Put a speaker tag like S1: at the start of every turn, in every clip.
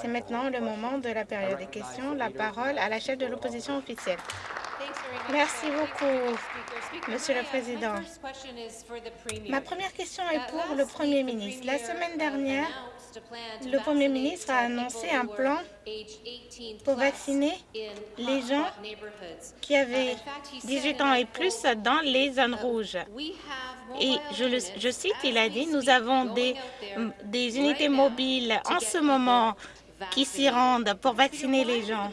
S1: C'est maintenant le moment de la période des questions. La parole à la chef de l'opposition officielle. Merci beaucoup, Monsieur le Président? Ma première question est pour le Premier ministre. La semaine dernière, le Premier ministre a annoncé un plan pour vacciner les gens qui avaient 18 ans et plus dans les zones rouges. Et je, je cite, il a dit, nous avons des, des unités mobiles en ce moment qui s'y rendent pour vacciner les gens.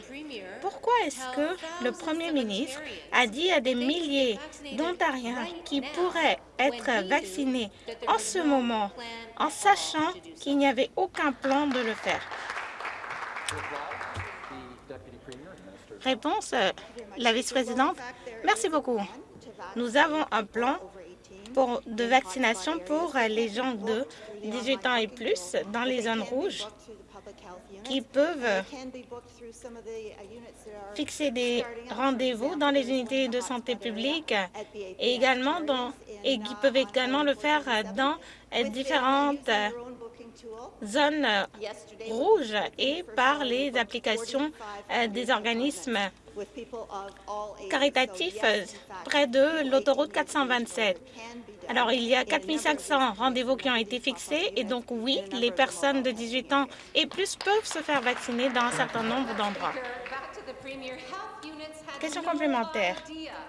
S1: Pourquoi est-ce que le Premier ministre a dit à des milliers d'Ontariens qui pourraient être vaccinés en ce moment, en sachant qu'il n'y avait aucun plan de le faire? Réponse, euh, la vice-présidente. Merci beaucoup. Nous avons un plan de vaccination pour les gens de 18 ans et plus dans les zones rouges qui peuvent fixer des rendez-vous dans les unités de santé publique et, également dans, et qui peuvent également le faire dans différentes zones rouges et par les applications euh, des organismes caritatifs près de l'autoroute 427. Alors, il y a 4500 rendez-vous qui ont été fixés et donc, oui, les personnes de 18 ans et plus peuvent se faire vacciner dans un certain nombre d'endroits. Question complémentaire.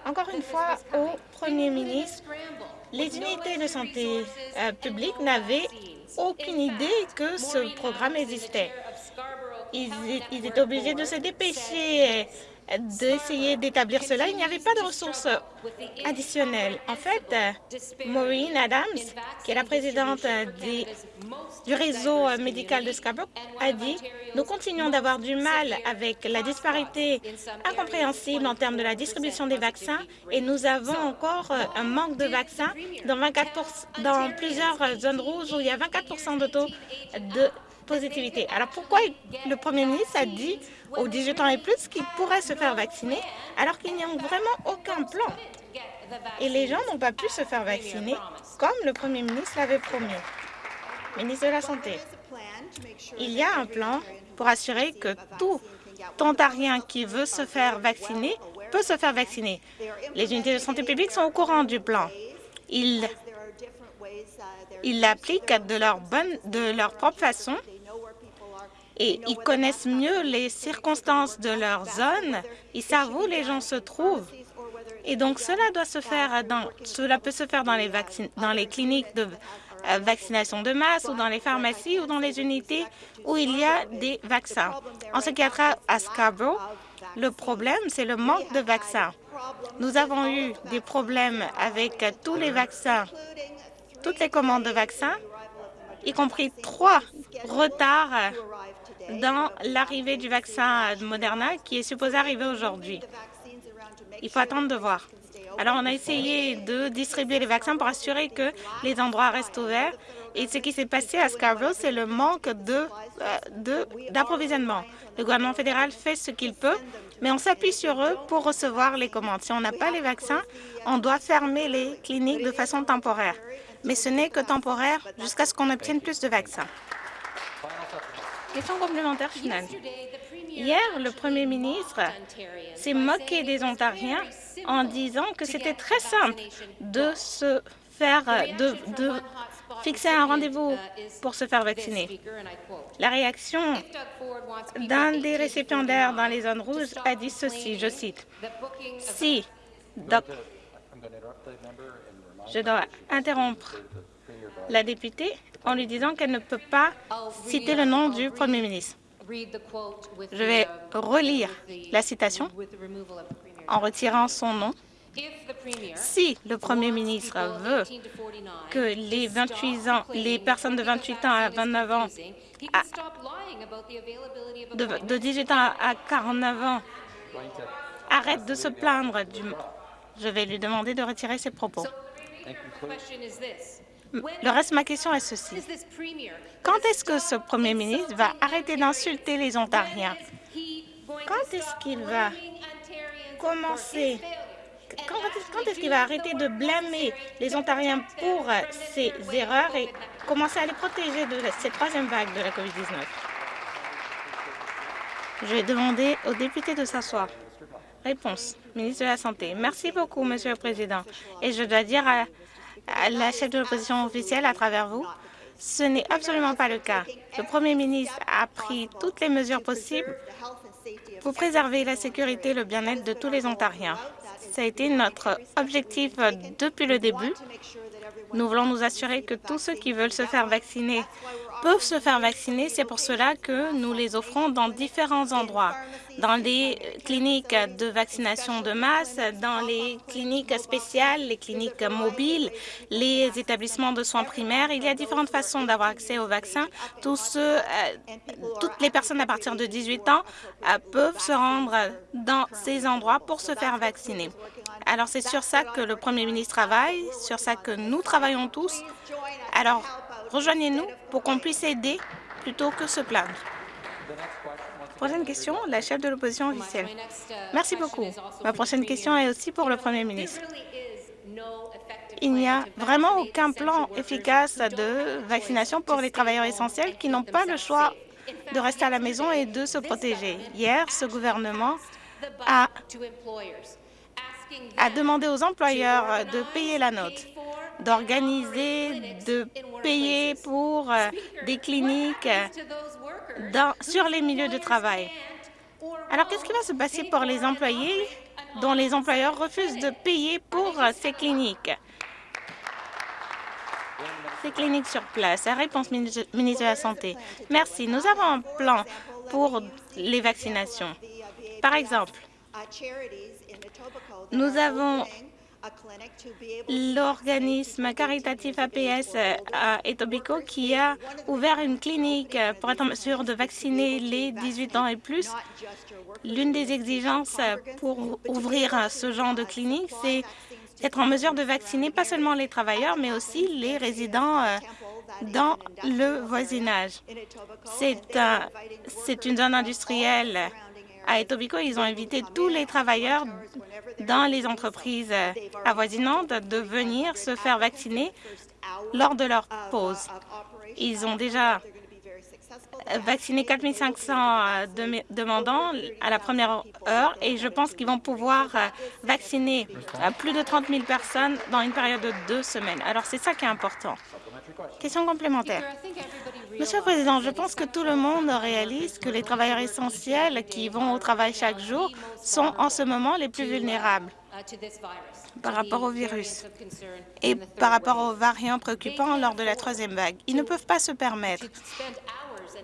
S1: Encore une fois, au Premier ministre, les unités de santé euh, publique n'avaient aucune idée que ce programme existait. Ils, ils étaient obligés de se dépêcher d'essayer d'établir cela, il n'y avait pas de ressources additionnelles. En fait, Maureen Adams, qui est la présidente du réseau médical de Scarborough, a dit « Nous continuons d'avoir du mal avec la disparité incompréhensible en termes de la distribution des vaccins et nous avons encore un manque de vaccins dans, 24 dans plusieurs zones rouges où il y a 24% de taux de Alors pourquoi le premier ministre a dit aux 18 ans et plus qu'ils pourraient se faire vacciner alors qu'il n'y a vraiment aucun plan? Et les gens n'ont pas pu se faire vacciner comme le premier ministre l'avait promis. Ministre de la Santé, il y a un plan pour assurer que tout Ontarien qui veut se faire vacciner peut se faire vacciner. Les unités de santé publique sont au courant du plan. Ils l'appliquent de leur propre façon et ils connaissent mieux les circonstances de leur zone, ils savent où les gens se trouvent. Et donc, cela doit se faire dans, peut se faire dans les, dans les cliniques de euh, vaccination de masse ou dans les pharmacies ou dans les unités où il y a des vaccins. En ce qui a trait à Scarborough, le problème, c'est le manque de vaccins. Nous avons eu des problèmes avec tous les vaccins toutes les commandes de vaccins, y compris trois retards dans l'arrivée du vaccin Moderna qui est supposé arriver aujourd'hui. Il faut attendre de voir. Alors, on a essayé de distribuer les vaccins pour assurer que les endroits restent ouverts. Et ce qui s'est passé à Scarborough, c'est le manque d'approvisionnement. De, le gouvernement fédéral fait ce qu'il peut, mais on s'appuie sur eux pour recevoir les commandes. Si on n'a pas les vaccins, on doit fermer les cliniques de façon temporaire mais ce n'est que temporaire jusqu'à ce qu'on obtienne plus de vaccins. Question complémentaire finale. Hier, le Premier ministre s'est moqué des Ontariens en disant que c'était très simple de se faire, de, de fixer un rendez-vous pour se faire vacciner. La réaction d'un des récipiendaires dans les zones rouges a dit ceci, je cite, « Si je dois interrompre la députée en lui disant qu'elle ne peut pas citer le nom du Premier ministre. Je vais relire la citation en retirant son nom. Si le Premier ministre veut que les, 28 ans, les personnes de 28 ans à 29 ans, de, de 18 ans à 49 ans, arrêtent de se plaindre du... Je vais lui demander de retirer ses propos. Le reste ma question est ceci. Quand est-ce que ce Premier ministre va arrêter d'insulter les Ontariens? Quand est-ce qu'il va commencer? Quand est-ce qu'il va arrêter de blâmer les Ontariens pour ses erreurs et commencer à les protéger de cette troisième vague de la COVID-19? Je vais demander aux députés de s'asseoir. Réponse, ministre de la Santé. Merci beaucoup, Monsieur le Président. Et je dois dire à la chef de l'opposition officielle à travers vous, ce n'est absolument pas le cas. Le Premier ministre a pris toutes les mesures possibles pour préserver la sécurité et le bien-être de tous les Ontariens. Ça a été notre objectif depuis le début. Nous voulons nous assurer que tous ceux qui veulent se faire vacciner peuvent se faire vacciner. C'est pour cela que nous les offrons dans différents endroits, dans les cliniques de vaccination de masse, dans les cliniques spéciales, les cliniques mobiles, les établissements de soins primaires. Il y a différentes façons d'avoir accès au vaccin. Tous ceux, euh, toutes les personnes à partir de 18 ans euh, peuvent se rendre dans ces endroits pour se faire vacciner. Alors, c'est sur ça que le Premier ministre travaille, sur ça que nous travaillons tous. Alors, Rejoignez-nous pour qu'on puisse aider plutôt que se plaindre. Prochaine question, la chef de l'opposition officielle. Merci beaucoup. Ma prochaine question est aussi pour le Premier ministre. Il n'y a vraiment aucun plan efficace de vaccination pour les travailleurs essentiels qui n'ont pas le choix de rester à la maison et de se protéger. Hier, ce gouvernement a, a demandé aux employeurs de payer la note d'organiser, de payer pour euh, des cliniques dans, sur les milieux de travail. Alors, qu'est-ce qui va se passer pour les employés dont les employeurs refusent de payer pour euh, ces cliniques? Ces cliniques sur place. La réponse, ministre de la Santé. Merci. Nous avons un plan pour les vaccinations. Par exemple, nous avons l'organisme caritatif APS à Etobicoke qui a ouvert une clinique pour être en mesure de vacciner les 18 ans et plus. L'une des exigences pour ouvrir ce genre de clinique, c'est d'être en mesure de vacciner pas seulement les travailleurs, mais aussi les résidents euh, dans le voisinage. C'est une zone industrielle à Etobicoke, ils ont invité tous les travailleurs dans les entreprises avoisinantes de venir se faire vacciner lors de leur pause. Ils ont déjà vacciné 4 500 demandants à la première heure et je pense qu'ils vont pouvoir vacciner plus de 30 000 personnes dans une période de deux semaines. Alors, c'est ça qui est important. Question complémentaire. Monsieur le Président, je pense que tout le monde réalise que les travailleurs essentiels qui vont au travail chaque jour sont en ce moment les plus vulnérables par rapport au virus et par rapport aux variants préoccupants lors de la troisième vague. Ils ne peuvent pas se permettre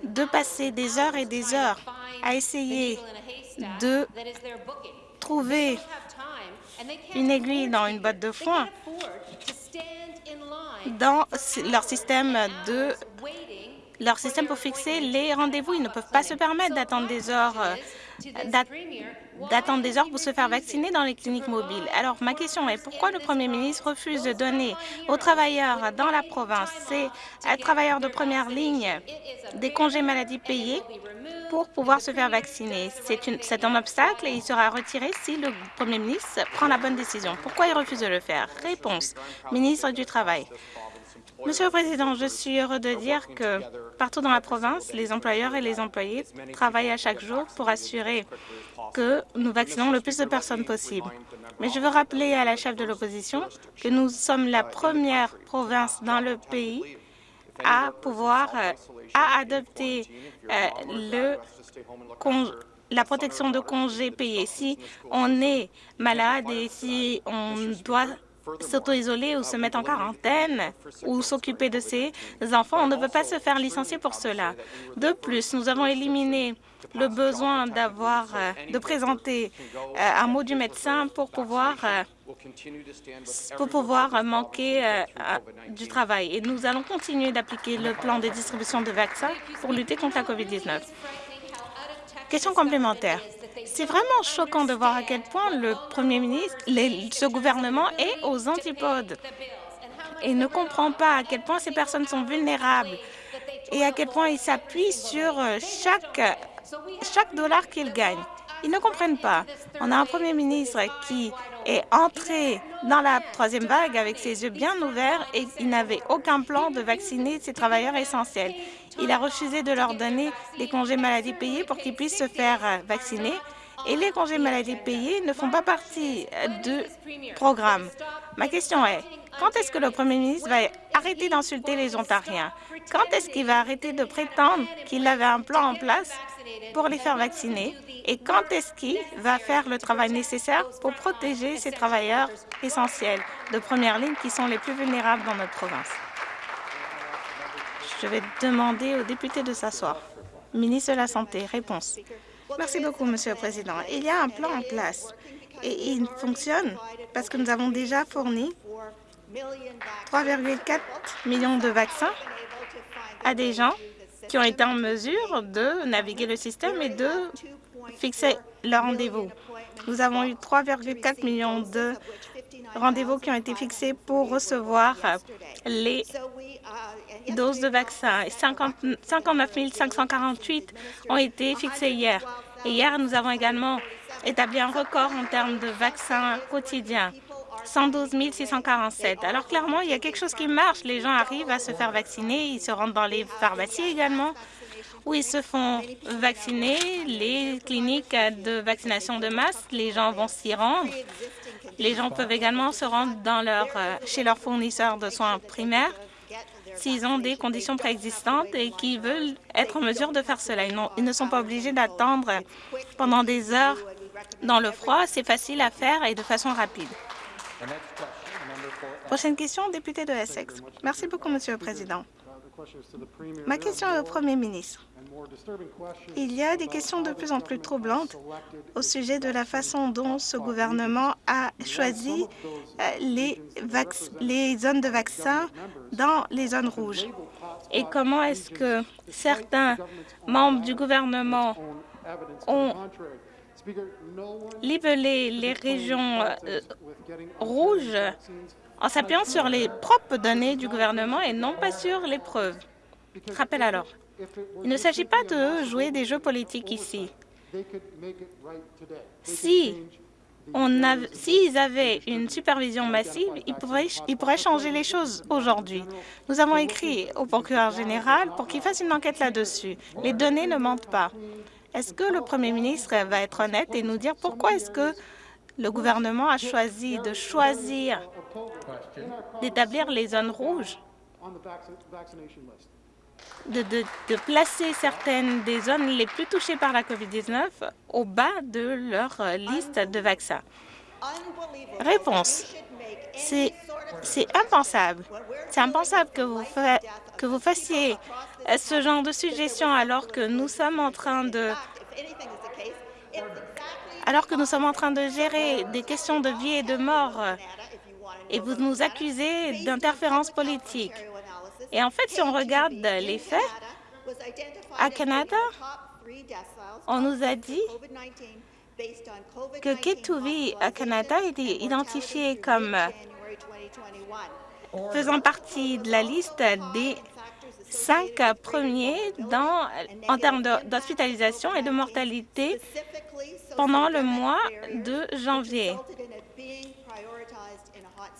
S1: de passer des heures et des heures à essayer de trouver une aiguille dans une botte de foin dans leur système de leur système pour fixer les rendez-vous. Ils ne peuvent pas se permettre d'attendre des heures euh, d'attendre des heures pour se faire vacciner dans les cliniques mobiles. Alors, ma question est pourquoi le Premier ministre refuse de donner aux travailleurs dans la province, ces travailleurs de première ligne, des congés maladie payés pour pouvoir se faire vacciner? C'est un obstacle et il sera retiré si le Premier ministre prend la bonne décision. Pourquoi il refuse de le faire? Réponse, ministre du Travail. Monsieur le Président, je suis heureux de dire que partout dans la province, les employeurs et les employés travaillent à chaque jour pour assurer que nous vaccinons le plus de personnes possible. Mais je veux rappeler à la chef de l'opposition que nous sommes la première province dans le pays à pouvoir euh, à adopter euh, la protection de congés payés. Si on est malade et si on doit s'auto-isoler ou se mettre en quarantaine ou s'occuper de ses enfants. On ne peut pas se faire licencier pour cela. De plus, nous avons éliminé le besoin d'avoir, euh, de présenter euh, un mot du médecin pour pouvoir euh, pour pouvoir manquer du travail. Et nous allons continuer d'appliquer le plan de distribution de vaccins pour lutter contre la COVID-19. Question complémentaire. C'est vraiment choquant de voir à quel point le Premier ministre, ce gouvernement est aux antipodes et ne comprend pas à quel point ces personnes sont vulnérables et à quel point il s'appuie sur euh, chaque, chaque dollar qu'ils gagnent. Ils ne comprennent pas. On a un premier ministre qui est entré dans la troisième vague avec ses yeux bien ouverts et il n'avait aucun plan de vacciner ses travailleurs essentiels. Il a refusé de leur donner des congés maladie payés pour qu'ils puissent se faire euh, vacciner et les congés maladie payés ne font pas partie du programme. Ma question est, quand est-ce que le premier ministre va arrêter d'insulter les Ontariens? Quand est-ce qu'il va arrêter de prétendre qu'il avait un plan en place pour les faire vacciner? Et quand est-ce qu'il va faire le travail nécessaire pour protéger ces travailleurs essentiels de première ligne qui sont les plus vulnérables dans notre province? Je vais demander aux députés de s'asseoir. Ministre de la Santé, réponse. Merci beaucoup, Monsieur le Président. Il y a un plan en place et il fonctionne parce que nous avons déjà fourni 3,4 millions de vaccins à des gens qui ont été en mesure de naviguer le système et de fixer leur rendez-vous. Nous avons eu 3,4 millions de rendez-vous qui ont été fixés pour recevoir les doses de vaccins. 59 548 ont été fixées hier. Et hier, nous avons également établi un record en termes de vaccins quotidiens. 112 647. Alors clairement, il y a quelque chose qui marche. Les gens arrivent à se faire vacciner, ils se rendent dans les pharmacies également, où ils se font vacciner, les cliniques de vaccination de masse, les gens vont s'y rendre. Les gens peuvent également se rendre leur, euh, chez leurs fournisseurs de soins primaires s'ils ont des conditions préexistantes et qui veulent être en mesure de faire cela. Ils, ne sont pas obligés d'attendre pendant des heures dans le froid. C'est facile à faire et de façon rapide. Prochaine question, député de Essex. Merci beaucoup, Monsieur le Président. Ma question est au Premier ministre. Il y a des questions de plus en plus troublantes au sujet de la façon dont ce gouvernement a choisi euh, les, les zones de vaccins dans les zones rouges. Et comment est-ce que certains membres du gouvernement ont libellé les régions euh, rouges en s'appuyant sur les propres données du gouvernement et non pas sur les preuves. Rappel alors, il ne s'agit pas de jouer des jeux politiques ici. Si s'ils avaient une supervision massive, ils pourraient, ils pourraient changer les choses aujourd'hui. Nous avons écrit au procureur général pour qu'il fasse une enquête là-dessus. Les données ne mentent pas. Est-ce que le premier ministre va être honnête et nous dire pourquoi est-ce que le gouvernement a choisi de choisir d'établir les zones rouges, de, placer certaines des zones les plus touchées par la COVID-19 au bas de leur liste de vaccins. Réponse. C'est impensable. C'est impensable que vous, que vous fassiez ce genre de suggestion alors que nous sommes en train de alors que nous sommes en train de gérer des questions de vie et de mort et vous nous accusez d'interférence politique. Et en fait, si on regarde les faits, à Canada, on nous a dit que Ketuvi à Canada était identifié comme faisant partie de la liste des cinq premiers dans, en termes d'hospitalisation et de mortalité pendant le mois de janvier.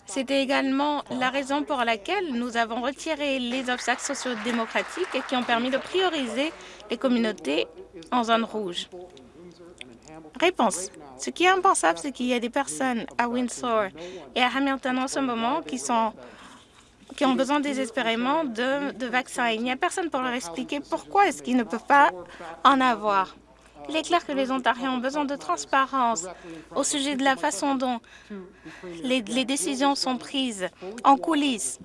S1: C'était également la raison pour laquelle nous avons retiré les obstacles sociodémocratiques qui ont permis de prioriser les communautés en zone rouge. Réponse. Ce qui est impensable, c'est qu'il y a des personnes à Windsor et à Hamilton en ce moment qui ont besoin désespérément de, de vaccins. Il n'y a personne pour leur expliquer pourquoi est-ce qu'ils ne peuvent pas en avoir. Il est clair que les Ontariens ont besoin de transparence au sujet de la façon dont les, décisions sont prises en coulisses.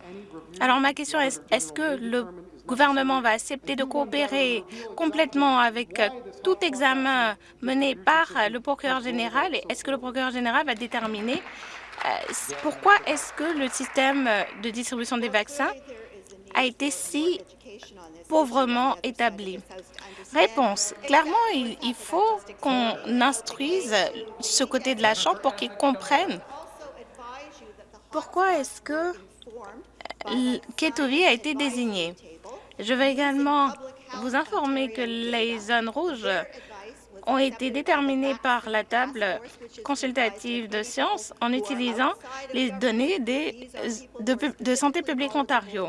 S1: Alors ma question est, est-ce que le gouvernement va accepter de coopérer complètement avec tout examen mené par le procureur général? Et est-ce que le procureur général va déterminer euh, pourquoi est-ce que le système de distribution des vaccins a été si pauvrement établi? Réponse. Clairement, il, faut qu'on instruise ce côté de la Chambre pour qu'ils comprennent pourquoi est-ce que Ketovi a été désigné. Je vais également vous informer que les zones rouges ont été déterminées par la table consultative de sciences en utilisant les données de Santé publique Ontario.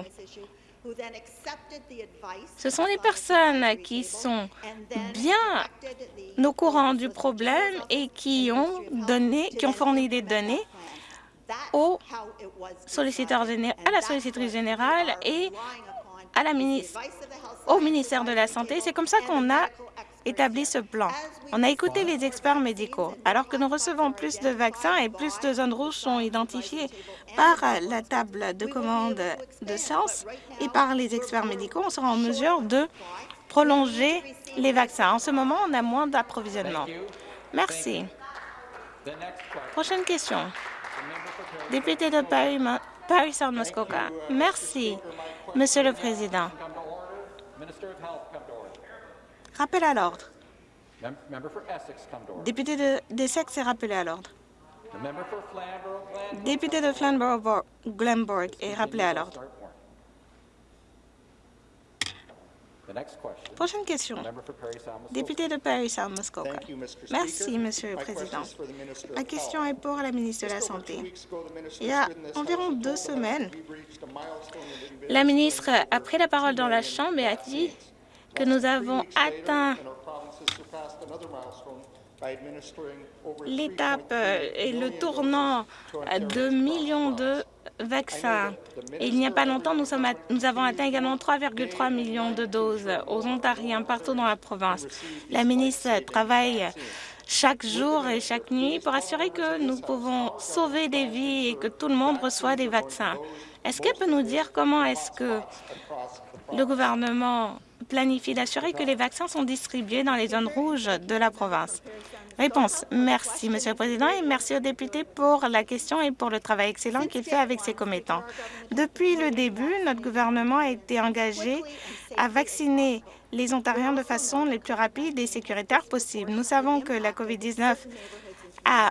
S1: Ce sont les personnes qui sont bien au courant du problème et qui ont, donné, qui ont fourni des données au solliciteur, à la sollicitrice générale et à la ministre, au ministère de la Santé. C'est comme ça qu'on a établi ce plan. On a écouté les experts médicaux. Alors que nous recevons plus de vaccins et plus de zones rouges sont identifiées par la table de commande de science et par les experts médicaux, on sera en mesure de prolonger les vaccins. En ce moment, on a moins d'approvisionnement. Merci. Prochaine question. Député de Paris, Paris. Merci, Monsieur le Président. Rappel à l'ordre. Député de, d'Essex est rappelé à l'ordre. Député de Flamborough-Glenborg est rappelé à l'ordre. Prochaine question. Député de Paris South Muskoka. Merci, Monsieur le Président. Ma question est pour la ministre de la Santé. Il y a environ deux semaines, la ministre a pris la parole dans la Chambre et a dit que nous avons atteint l'étape et le tournant de millions de vaccins. il n'y a pas longtemps, nous, nous avons atteint également 3,3 millions de doses aux Ontariens partout dans la province. La ministre travaille chaque jour et chaque nuit pour assurer que nous pouvons sauver des vies et que tout le monde reçoit des vaccins. Est-ce qu'elle peut nous dire comment est-ce que le gouvernement planifie d'assurer que les vaccins sont distribués dans les zones rouges de la province? Réponse. Merci, Monsieur le Président, et merci aux députés pour la question et pour le travail excellent qu'il fait avec ses commettants. Depuis le début, notre gouvernement a été engagé à vacciner les Ontariens de façon les plus rapide et sécuritaire possible. Nous savons que la COVID-19 a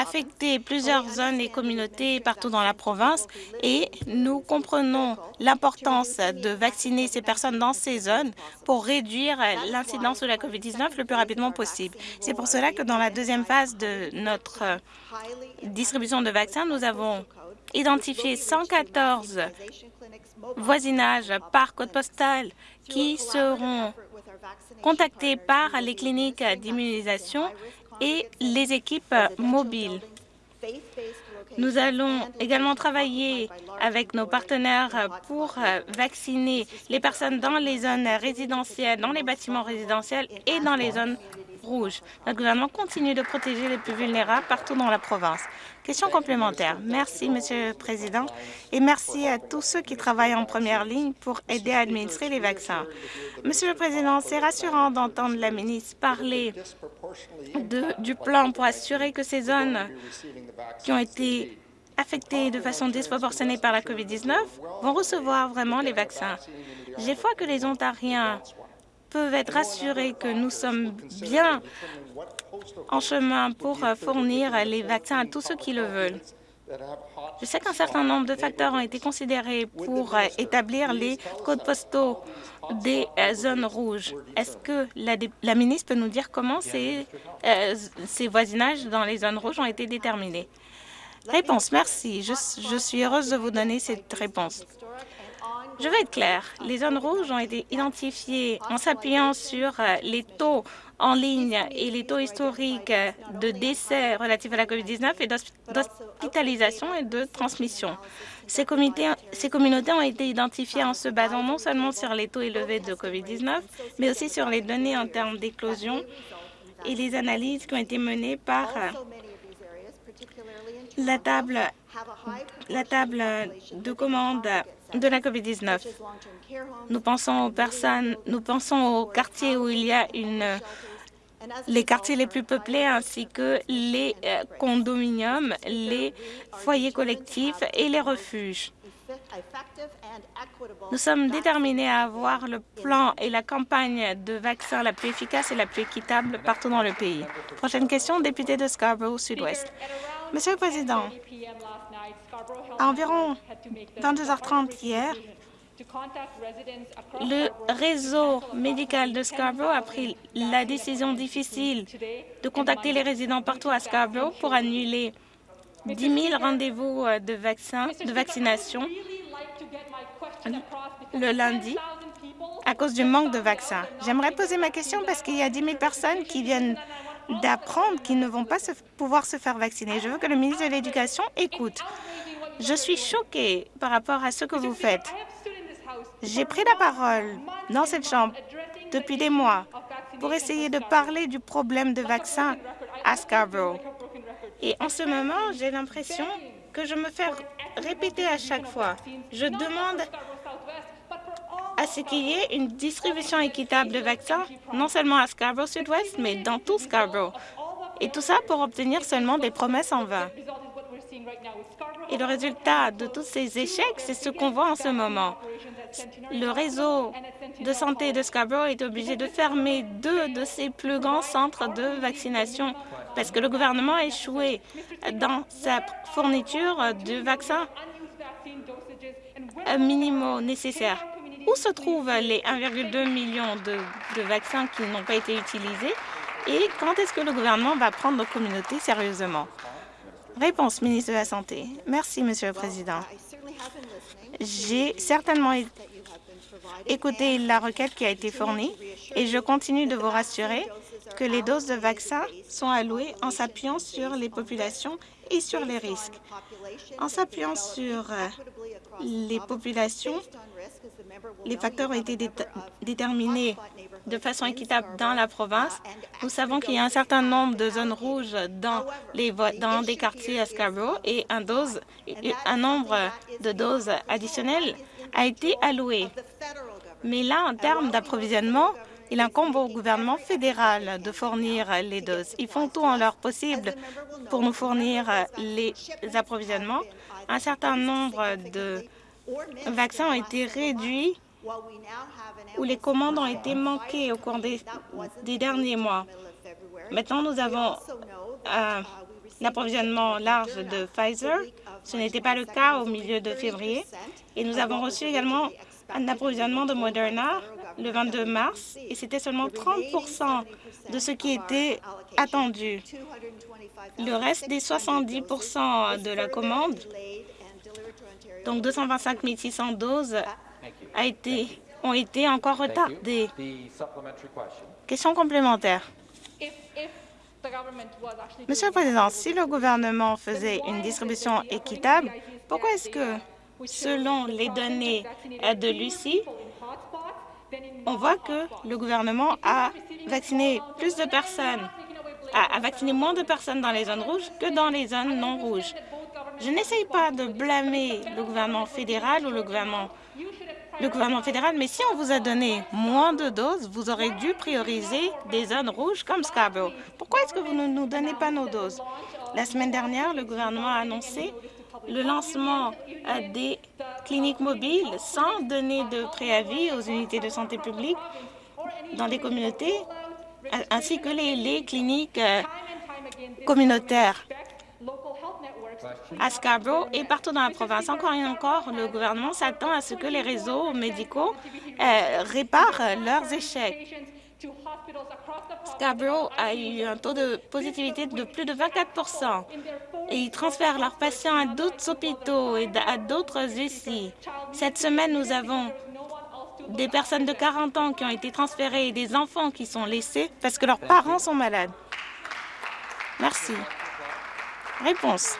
S1: affecté plusieurs zones et communautés partout dans la province et nous comprenons l'importance de vacciner ces personnes dans ces zones pour réduire l'incidence de la COVID-19 le plus rapidement possible. C'est pour cela que dans la deuxième phase de notre distribution de vaccins, nous avons identifié 114 voisinages par code postal qui seront contactés par les cliniques d'immunisation et les équipes mobiles. Nous allons également travailler avec nos partenaires pour vacciner les personnes dans les zones résidentielles, dans les bâtiments résidentiels et dans les zones rouges. Notre gouvernement continue de protéger les plus vulnérables partout dans la province. Question complémentaire. Merci, Monsieur le Président, et merci à tous ceux qui travaillent en première ligne pour aider à administrer les vaccins. Monsieur le Président, c'est rassurant d'entendre la ministre parler du plan pour assurer que ces zones qui ont été affectées de façon disproportionnée par la COVID-19 vont recevoir vraiment les vaccins. J'ai foi que les Ontariens peuvent être rassurés que nous sommes bien en chemin pour fournir les vaccins à tous ceux qui le veulent. Je sais qu'un certain nombre de facteurs ont été considérés pour établir les codes postaux des zones rouges. Est-ce que la, ministre peut nous dire comment ces, ces voisinages dans les zones rouges ont été déterminés? Réponse. Merci. Je suis heureuse de vous donner cette réponse. Je vais être claire. Les zones rouges ont été identifiées en s'appuyant sur euh, les taux en ligne et les taux historiques de décès relatifs à la COVID-19 et d'hospitalisation et de transmission. Ces, ces, communautés ont été identifiées en se basant non seulement sur les taux élevés de COVID-19, mais aussi sur les données en termes d'éclosion et les analyses qui ont été menées par euh, la table, la table de commande de la COVID-19. Nous pensons aux personnes, nous pensons aux quartiers où il y a une les quartiers les plus peuplés ainsi que les euh, condominiums, les foyers collectifs et les refuges. Nous sommes déterminés à avoir le plan et la campagne de vaccins la plus efficace et la plus équitable partout dans le pays. Prochaine question, député de Scarborough Sud-Ouest. Monsieur le Président, à environ 22h30 hier, le réseau médical de Scarborough a pris la décision difficile de contacter les résidents partout à Scarborough pour annuler 10 000 rendez-vous euh, de, vaccination. le lundi à cause du manque de vaccins. J'aimerais poser ma question parce qu'il y a 10 000 personnes qui viennent d'apprendre qu'ils ne vont pas se, pouvoir se faire vacciner. Je veux que le ministre de l'Éducation écoute. Je suis choquée par rapport à ce que vous faites. J'ai pris la parole dans cette Chambre depuis des mois pour essayer de parler du problème de vaccins à Scarborough. Et en ce moment, j'ai l'impression que je me fais répéter à chaque fois. Je demande à ce qu'il y ait une distribution équitable de vaccins, non seulement à Scarborough Sud-Ouest, mais dans tout Scarborough. Et tout ça pour obtenir seulement des promesses en vain. Et le résultat de tous ces échecs, c'est ce qu'on voit en ce moment. Le réseau de santé de Scarborough est obligé de fermer deux de ses plus grands centres de vaccination parce que le gouvernement a échoué dans sa fourniture de vaccins minimaux nécessaires. Où se trouvent les 1,2 millions de, de vaccins qui n'ont pas été utilisés et quand est-ce que le gouvernement va prendre nos communautés sérieusement? Réponse, ministre de la Santé. Merci, Monsieur le Président. J'ai certainement écouté la requête qui a été fournie et je continue de vous rassurer que les doses de vaccins sont allouées en s'appuyant sur les populations et sur les risques. En s'appuyant sur euh, les populations, les facteurs ont été déterminés de façon équitable dans la province. Nous savons qu'il y a un certain nombre de zones rouges dans, des quartiers à Scarborough et un, un nombre de doses additionnelles a été alloué. Mais là, en termes d'approvisionnement, il incombe au gouvernement fédéral de fournir les doses. Ils font tout en leur possible pour nous fournir les approvisionnements. Un certain nombre de vaccins ont été réduits ou les commandes ont été manquées au cours des, derniers mois. Maintenant, nous avons un approvisionnement large de Pfizer. Ce n'était pas le cas au milieu de février. Et nous avons reçu également un approvisionnement de Moderna le 22 mars, et c'était seulement 30% de ce qui était attendu. Le reste des 70% de la commande donc 225 600 doses a été, ont été encore retardées. Question complémentaire. Monsieur le Président, si le gouvernement faisait une distribution équitable, pourquoi est-ce que, selon les données de Lucie, on voit que le gouvernement a vacciné plus de personnes, a, a vacciné moins de personnes dans les zones rouges que dans les zones non rouges. Je n'essaye pas de blâmer le gouvernement fédéral ou le gouvernement, le gouvernement fédéral, mais si on vous a donné moins de doses, vous aurez dû prioriser des zones rouges comme Scarborough. Pourquoi est-ce que vous ne nous donnez pas nos doses? La semaine dernière, le gouvernement a annoncé le lancement euh, des cliniques mobiles sans donner de préavis aux unités de santé publique dans les communautés, ainsi que les, les cliniques euh, communautaires à Scarborough et partout dans la province. Encore et encore, le gouvernement s'attend à ce que les réseaux médicaux euh, réparent leurs échecs. Scarborough a eu un taux de positivité de plus de 24 et ils transfèrent leurs patients à d'autres hôpitaux et à d'autres ici. Cette semaine, nous avons des personnes de 40 ans qui ont été transférées et des enfants qui sont laissés parce que leurs parents sont malades. Merci. Réponse.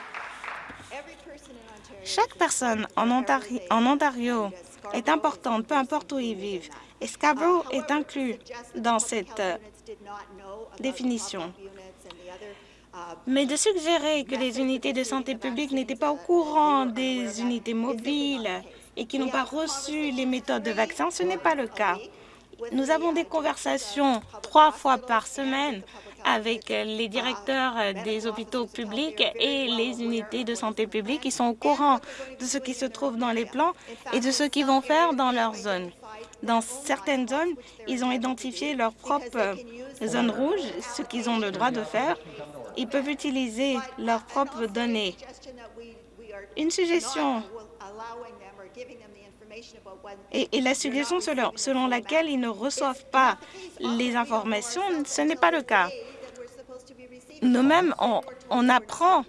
S1: Chaque personne en Ontario, est importante, peu importe où ils vivent, et Scarborough est inclus dans cette euh, définition. Mais de suggérer que les unités de santé publique n'étaient pas au courant des unités mobiles et qui n'ont pas reçu les méthodes de vaccin, ce n'est pas le cas. Nous avons des conversations trois fois par semaine avec les directeurs des hôpitaux publics et les unités de santé publique. Ils sont au courant de ce qui se trouve dans les plans et de ce qu'ils vont faire dans leur zone. Dans certaines zones, ils ont identifié leurs propres zones rouges, ce qu'ils ont le droit de faire. Ils peuvent utiliser leurs propres données. Une suggestion et, la suggestion selon, laquelle ils ne reçoivent pas les informations, ce n'est pas le cas. Nous-mêmes, on, apprend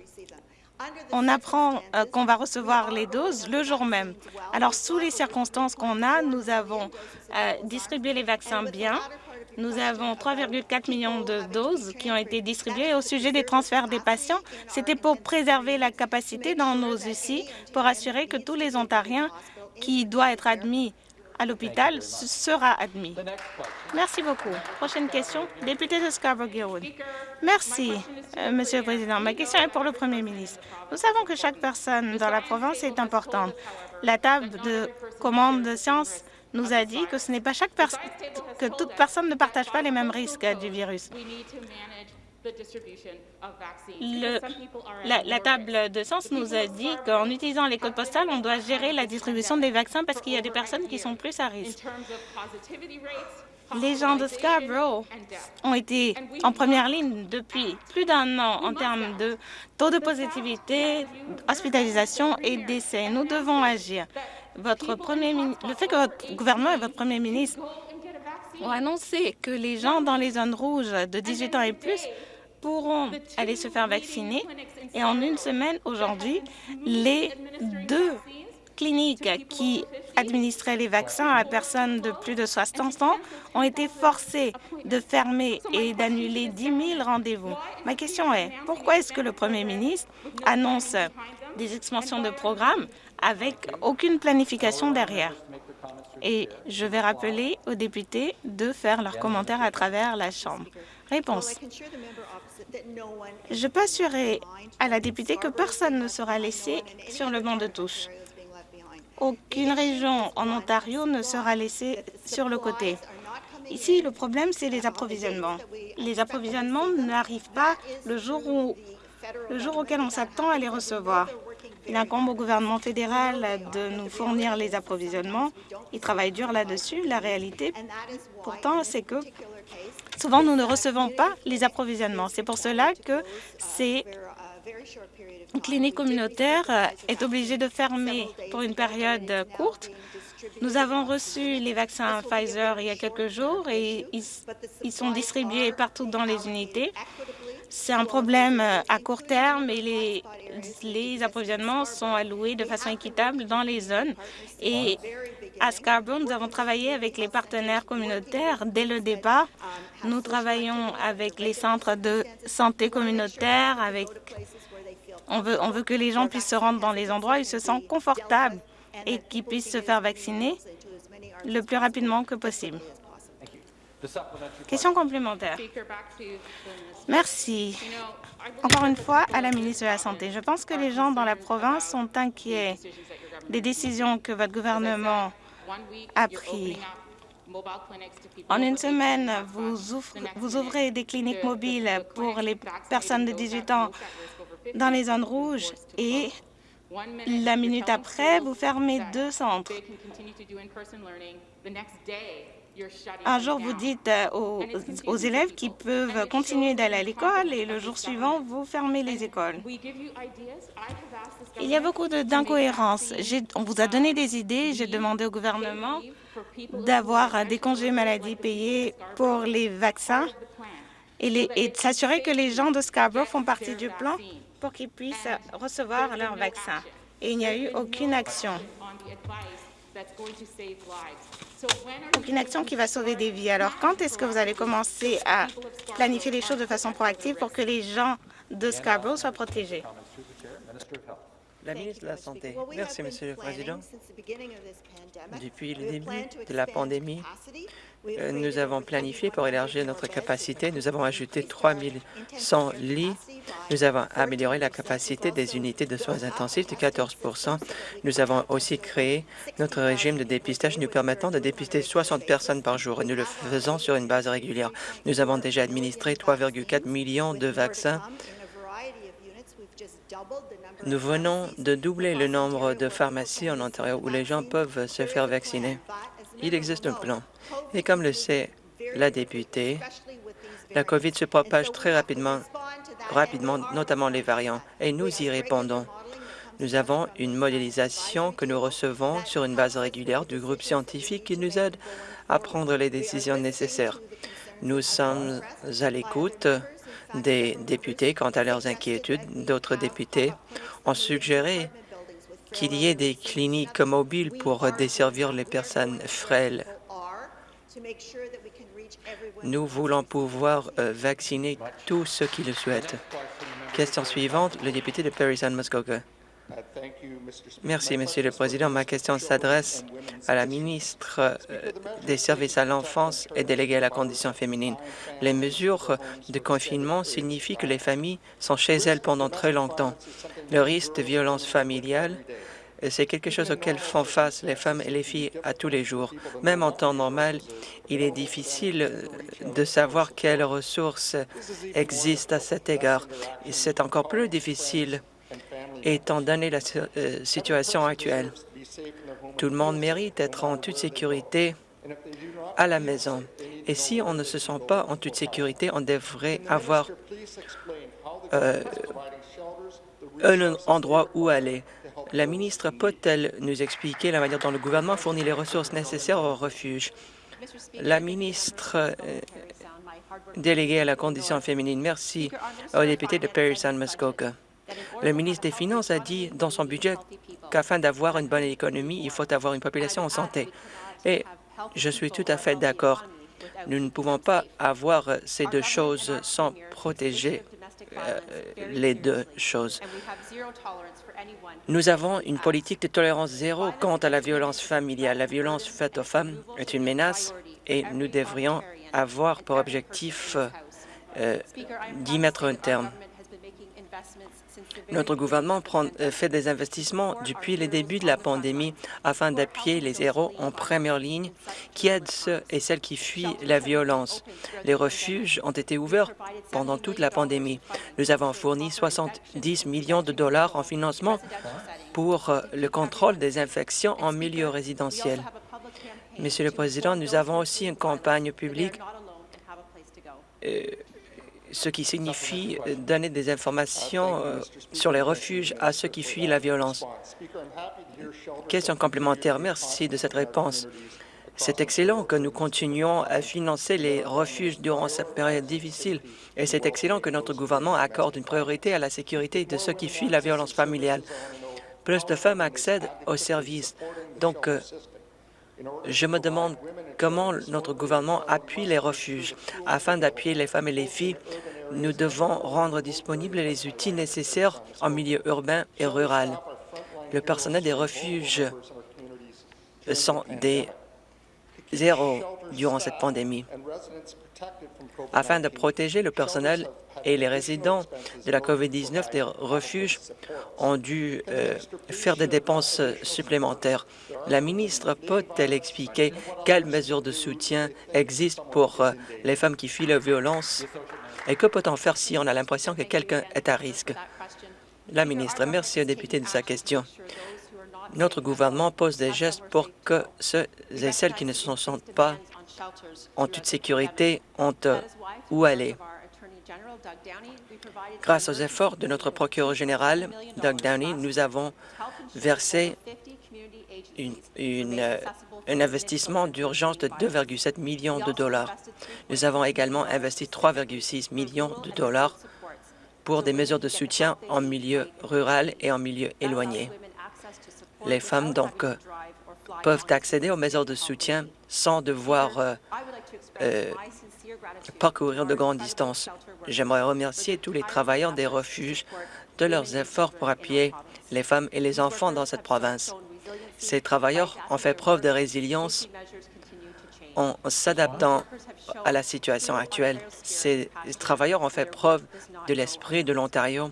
S1: on apprend euh, qu'on va recevoir les doses le jour même. Alors, sous les circonstances qu'on a, nous avons euh, distribué les vaccins bien. Nous avons 3,4 millions de doses qui ont été distribuées. Au sujet des transferts des patients, c'était pour préserver la capacité dans nos UCI, pour assurer que tous les Ontariens qui doivent être admis à l'hôpital sera admis. Merci beaucoup. Prochaine question, député de Scarborough-Guildwood. Merci, euh, Monsieur le Président. Ma question est pour le Premier ministre. Nous savons que chaque personne dans la province est importante. La table de commande de sciences nous a dit que ce n'est pas chaque que toute personne ne partage pas les mêmes risques du virus. Le, la, table de sens nous a dit qu'en utilisant les codes postales, on doit gérer la distribution des vaccins parce qu'il y a des personnes qui sont plus à risque. Les gens de Scarborough ont été en première ligne depuis plus d'un an en termes de taux de positivité, hospitalisation et décès. Nous devons agir. Votre premier, le fait que votre gouvernement et votre premier ministre ont annoncé que les gens dans les zones rouges de 18 ans et plus pourront aller se faire vacciner. Et en une semaine, aujourd'hui, les deux cliniques qui administraient les vaccins à personnes de plus de 60 ans ont été forcées de fermer et d'annuler 10 000 rendez-vous. Ma question est, pourquoi est-ce que le Premier ministre annonce des expansions de programmes avec aucune planification derrière? Et je vais rappeler aux députés de faire leurs commentaires à travers la Chambre. Réponse. Je peux assurer à la députée que personne ne sera laissé sur le banc de touche. Aucune région en Ontario ne sera laissée sur le côté. Ici, le problème, c'est les approvisionnements. Les approvisionnements n'arrivent pas le jour, le jour auquel on s'attend à les recevoir. Il incombe au gouvernement fédéral de nous fournir les approvisionnements. Il travaille dur là-dessus. La réalité, pourtant, c'est que souvent, nous ne recevons pas les approvisionnements. C'est pour cela que ces cliniques communautaires est obligée de fermer pour une période courte. Nous avons reçu les vaccins Pfizer il y a quelques jours et ils sont distribués partout dans les unités. C'est un problème euh, à court terme et les, approvisionnements sont alloués de façon équitable dans les zones. Et à Scarborough, nous avons travaillé avec les partenaires communautaires dès le départ. Nous travaillons avec les centres de santé communautaires, avec on veut, on veut que les gens puissent se rendre dans les endroits où ils se sentent confortables et qu'ils puissent se faire vacciner le plus rapidement que possible. Question complémentaire. Merci. Encore une fois, à la ministre de la Santé. Je pense que les gens dans la province sont inquiets des décisions que votre gouvernement a prises. En une semaine, vous, vous ouvrez des cliniques mobiles pour les personnes de 18 ans dans les zones rouges et la minute après, vous fermez deux centres. Un jour, vous dites euh, aux, élèves qu'ils peuvent continuer d'aller à l'école et le jour suivant, vous fermez les écoles. Il y a beaucoup d'incohérences. On vous a donné des idées. J'ai demandé au gouvernement d'avoir des congés maladie payés pour les vaccins et, et s'assurer que les gens de Scarborough font partie du plan pour qu'ils puissent recevoir leur vaccin. Et il n'y a eu aucune action aucune action qui va sauver des vies. Alors, quand est-ce que vous allez commencer à planifier les choses de façon proactive pour que les gens de Scarborough soient protégés?
S2: La ministre de la Santé. Merci, Monsieur le Président. Depuis le début de la pandémie, euh, nous avons planifié pour élargir notre capacité. Nous avons ajouté 3 100 lits. Nous avons amélioré la capacité des unités de soins intensifs de 14% Nous avons aussi créé notre régime de dépistage nous permettant de dépister 60 personnes par jour et nous le faisons sur une base régulière. Nous avons déjà administré 3,4 millions de vaccins nous venons de doubler le nombre de pharmacies en Ontario où les gens peuvent se faire vacciner. Il existe un plan. Et comme le sait la députée, la COVID se propage très rapidement, rapidement, notamment les variants, et nous y répondons. Nous avons une modélisation que nous recevons sur une base régulière du groupe scientifique qui nous aide à prendre les décisions nécessaires. Nous sommes à l'écoute des députés quant à leurs inquiétudes. D'autres députés ont suggéré qu'il y ait des cliniques mobiles pour desservir les personnes frêles. Nous voulons pouvoir euh, vacciner tous ceux qui le souhaitent. Question suivante, le député de Parry-San-Muskoka. Merci, Monsieur le Président. Ma question s'adresse à la ministre euh, des Services à l'enfance et déléguée à la condition féminine. Les mesures de confinement signifient que les familles sont chez elles pendant très longtemps. Le risque de violence familiale c'est quelque chose auquel font face les femmes et les filles à tous les jours. Même en temps normal, il est difficile de savoir quelles ressources existent à cet égard. C'est encore plus difficile étant donné la euh, situation actuelle. Tout le monde mérite d'être en toute sécurité à la maison. Et si on ne se sent pas en toute sécurité, on devrait avoir euh, un endroit où aller. La ministre peut-elle nous expliquer la manière dont le gouvernement fournit les ressources nécessaires au refuge? La ministre euh, déléguée à la condition féminine, merci au député de Perry-San Muskoka. Le ministre des Finances a dit dans son budget qu'afin d'avoir une bonne économie, il faut avoir une population en santé. Et je suis tout à fait d'accord. Nous ne pouvons pas avoir ces deux choses sans protéger euh, les deux choses. Nous avons une politique de tolérance zéro quant à la violence familiale. La violence faite aux femmes est une menace et nous devrions avoir pour objectif euh, d'y mettre un terme. Notre gouvernement euh, fait des investissements depuis le début de la pandémie afin d'appuyer les héros en première ligne qui aident ceux et celles qui fuient la violence. Les refuges ont été ouverts pendant toute la pandémie. Nous avons fourni 70 millions de dollars en financement pour euh, le contrôle des infections en milieu résidentiel. Monsieur le Président, nous avons aussi une campagne publique euh, ce qui signifie donner des informations euh, sur les refuges à ceux qui fuient la violence. Question complémentaire. Merci de cette réponse. C'est excellent que nous continuions à financer les refuges durant cette période difficile et c'est excellent que notre gouvernement accorde une priorité à la sécurité de ceux qui fuient la violence familiale. Plus de femmes accèdent aux services. Donc, euh, je me demande comment notre gouvernement appuie les refuges. Afin d'appuyer les femmes et les filles, nous devons rendre disponibles les outils nécessaires en milieu urbain et rural. Le personnel des refuges sont des zéros durant cette pandémie. Afin de protéger le personnel et les résidents de la COVID-19 des refuges ont dû euh, faire des dépenses supplémentaires. La ministre peut-elle expliquer quelles mesures de soutien existent pour euh, les femmes qui fuient la violence et que peut-on faire si on a l'impression que quelqu'un est à risque? La ministre, merci au député de sa question. Notre gouvernement pose des gestes pour que ceux et celles qui ne se sentent pas en toute sécurité ont où aller. Grâce aux efforts de notre procureur général, Doug Downey, nous avons versé une, un investissement d'urgence de 2,7 millions de dollars. Nous avons également investi 3,6 millions de dollars pour des mesures de soutien en milieu rural et en milieu éloigné. Les femmes, donc, euh, peuvent accéder aux mesures de soutien sans devoir euh, euh, parcourir de grandes distances. J'aimerais remercier tous les travailleurs des refuges de leurs efforts pour appuyer les femmes et les enfants dans cette province. Ces travailleurs ont fait preuve de résilience en s'adaptant à la situation actuelle. Ces travailleurs ont fait preuve de l'esprit de l'Ontario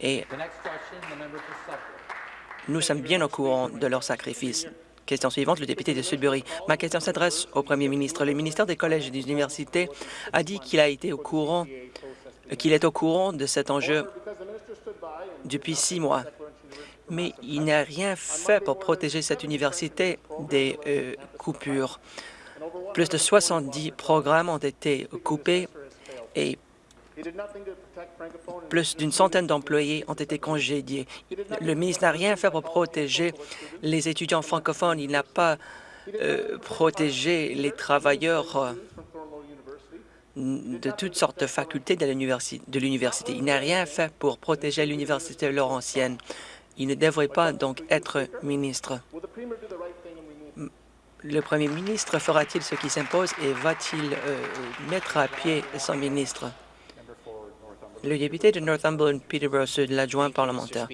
S2: et nous sommes bien au courant de leurs sacrifices. Question suivante, le député de Sudbury. Ma question s'adresse au premier ministre. Le ministère des collèges et des universités a dit qu'il est au courant de cet enjeu depuis six mois. Mais il n'a rien fait pour protéger cette université des euh, coupures. Plus de 70 programmes ont été coupés et plus d'une centaine d'employés ont été congédiés. Le ministre n'a rien fait pour protéger les étudiants francophones. Il n'a pas euh, protégé les travailleurs de toutes sortes de facultés de l'université. Il n'a rien fait pour protéger l'Université Laurentienne. Il ne devrait pas donc être ministre. Le premier ministre fera-t-il ce qui s'impose et va-t-il euh, mettre à pied son ministre? Le député de Northumberland, Peterborough Sud, l'adjoint parlementaire.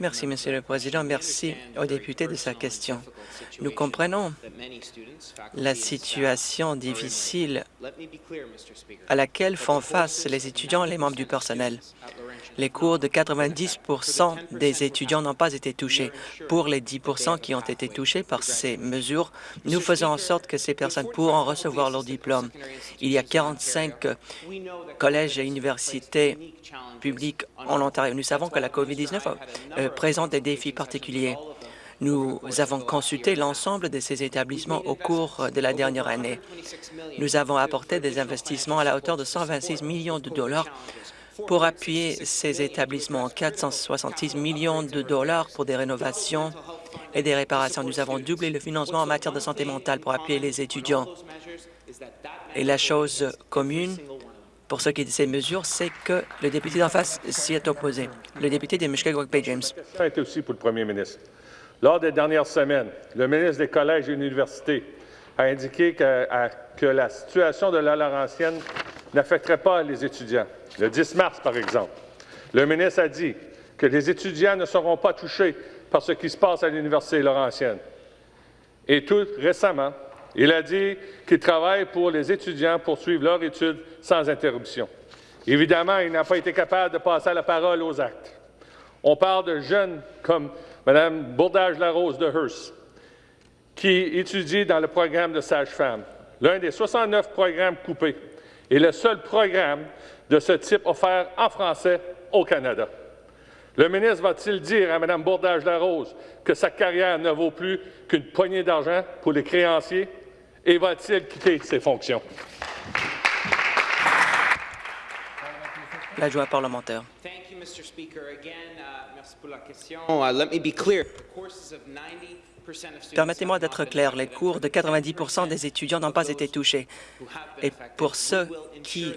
S2: Merci, Monsieur le Président. Merci au député de sa question. Nous comprenons la situation difficile à laquelle font face les étudiants et les membres du personnel. Les cours de 90% des étudiants n'ont pas été touchés. Pour les 10% qui ont été touchés par ces mesures, nous faisons en sorte que ces personnes pourront recevoir leur diplôme. Il y a 45 collèges et universités publiques en Ontario. Nous savons que la COVID-19 euh, présente des défis particuliers. Nous avons consulté l'ensemble de ces établissements au cours de la dernière année. Nous avons apporté des investissements à la hauteur de 126 millions de dollars pour appuyer ces établissements. 466 millions de dollars pour des rénovations et des réparations. Nous avons doublé le financement en matière de santé mentale pour appuyer les étudiants. Et la chose commune pour ce qui est de ces mesures, c'est que le député d'en face s'y est opposé. Le député de Mushkegowuk Bay James.
S3: Ça a été aussi pour le premier ministre. Lors des dernières semaines, le ministre des Collèges et universités a indiqué que, que la situation de la Laurentienne n'affecterait pas les étudiants. Le 10 mars, par exemple, le ministre a dit que les étudiants ne seront pas touchés par ce qui se passe à l'Université Laurentienne. Et tout récemment, il a dit qu'il travaille pour les étudiants pour suivre leurs études sans interruption. Évidemment, il n'a pas été capable de passer la parole aux actes. On parle de jeunes comme Mme Bourdage-Larose de Hearst, qui étudie dans le programme de sage-femme, l'un des 69 programmes coupés et le seul programme de ce type offert en français au Canada. Le ministre va-t-il dire à Mme Bourdage-Larose que sa carrière ne vaut plus qu'une poignée d'argent pour les créanciers? Et va-t-il quitter ses fonctions?
S2: L'adjoint parlementaire.
S4: merci pour la question. Uh, let me be clear.
S2: Permettez-moi d'être clair, les cours de 90% des étudiants n'ont pas été touchés. Et pour ceux qui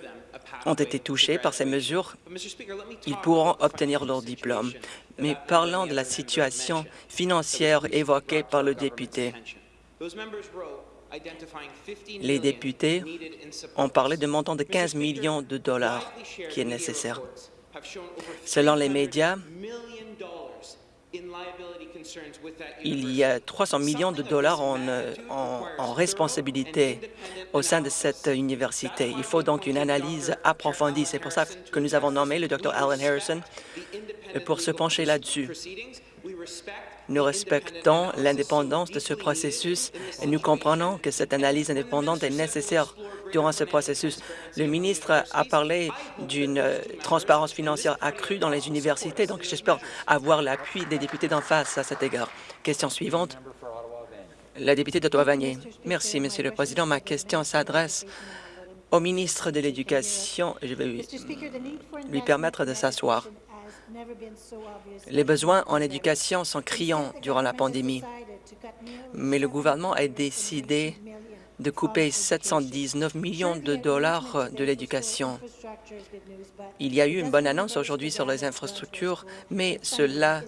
S2: ont été touchés par ces mesures, ils pourront obtenir leur diplôme. Mais parlons de la situation financière évoquée par le député. Les députés ont parlé de montant de 15 millions de dollars qui est nécessaire. Selon les médias, il y a 300 millions de dollars euh, en, en, responsabilité au sein de cette université. Il faut donc une analyse approfondie. C'est pour ça que nous avons nommé le Dr Alan Harrison pour se pencher là-dessus. Nous respectons l'indépendance de ce processus et nous comprenons que cette analyse indépendante est nécessaire durant ce processus. Le ministre a parlé d'une transparence financière accrue dans les universités, donc j'espère avoir l'appui des députés d'en face à cet égard. Question suivante. La députée d'Ottawa-Vanier. Merci, Monsieur le Président. Ma question s'adresse au ministre de l'Éducation. Je vais lui permettre de s'asseoir. Les besoins en éducation sont criants durant la pandémie, mais le gouvernement a décidé de couper 719 millions de dollars de l'éducation. Il y a eu une bonne annonce aujourd'hui sur les infrastructures, mais cela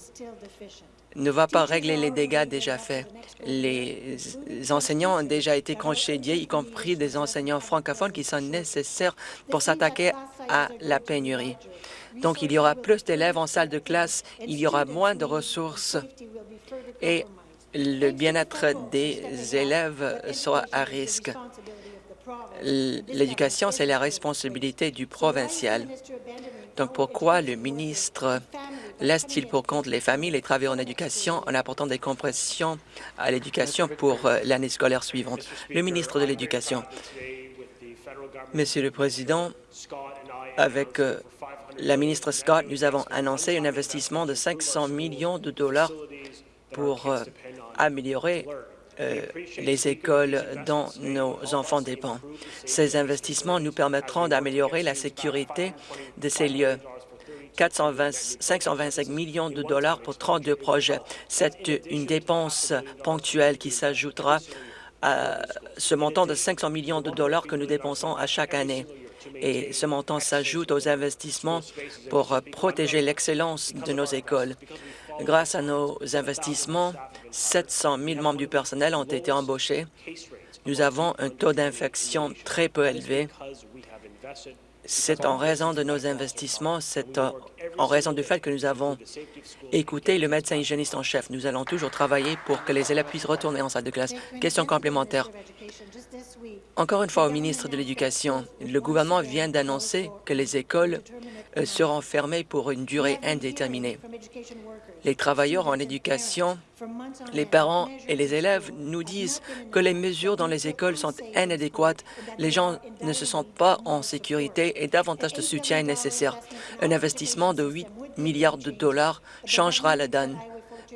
S2: ne va pas régler les dégâts déjà faits? Les enseignants ont déjà été congédiés, y compris des enseignants francophones qui sont nécessaires pour s'attaquer à la pénurie. Donc, il y aura plus d'élèves en salle de classe, il y aura moins de ressources et le bien-être des élèves sera à risque. L'éducation, c'est la responsabilité du provincial. Donc, pourquoi le ministre laisse-t-il pour compte les familles, les travailleurs en éducation, en apportant des compressions à l'éducation pour euh, l'année scolaire suivante? Le ministre de l'Éducation. Monsieur le Président, avec euh, la ministre Scott, nous avons annoncé un investissement de 500 millions de dollars pour euh, améliorer euh, les écoles dont nos enfants dépendent. Ces investissements nous permettront d'améliorer la sécurité de ces lieux. 525 millions de dollars pour 32 projets. C'est une dépense ponctuelle qui s'ajoutera à ce montant de 500 millions de dollars que nous dépensons à chaque année. Et ce montant s'ajoute aux investissements pour protéger l'excellence de nos écoles. Grâce à nos investissements, 700 000 membres du personnel ont été embauchés. Nous avons un taux d'infection très peu élevé c'est en raison de nos investissements, c'est en raison du fait que nous avons écouté le médecin hygiéniste en chef. Nous allons toujours travailler pour que les élèves puissent retourner en salle de classe. Question complémentaire. Encore une fois, au ministre de l'Éducation, le gouvernement vient d'annoncer que les écoles euh, seront fermées pour une durée indéterminée. Les travailleurs en éducation, les parents et les élèves nous disent que les mesures dans les écoles sont inadéquates, les gens ne se sentent pas en sécurité et davantage de soutien est nécessaire. Un investissement de 8 milliards de dollars changera la donne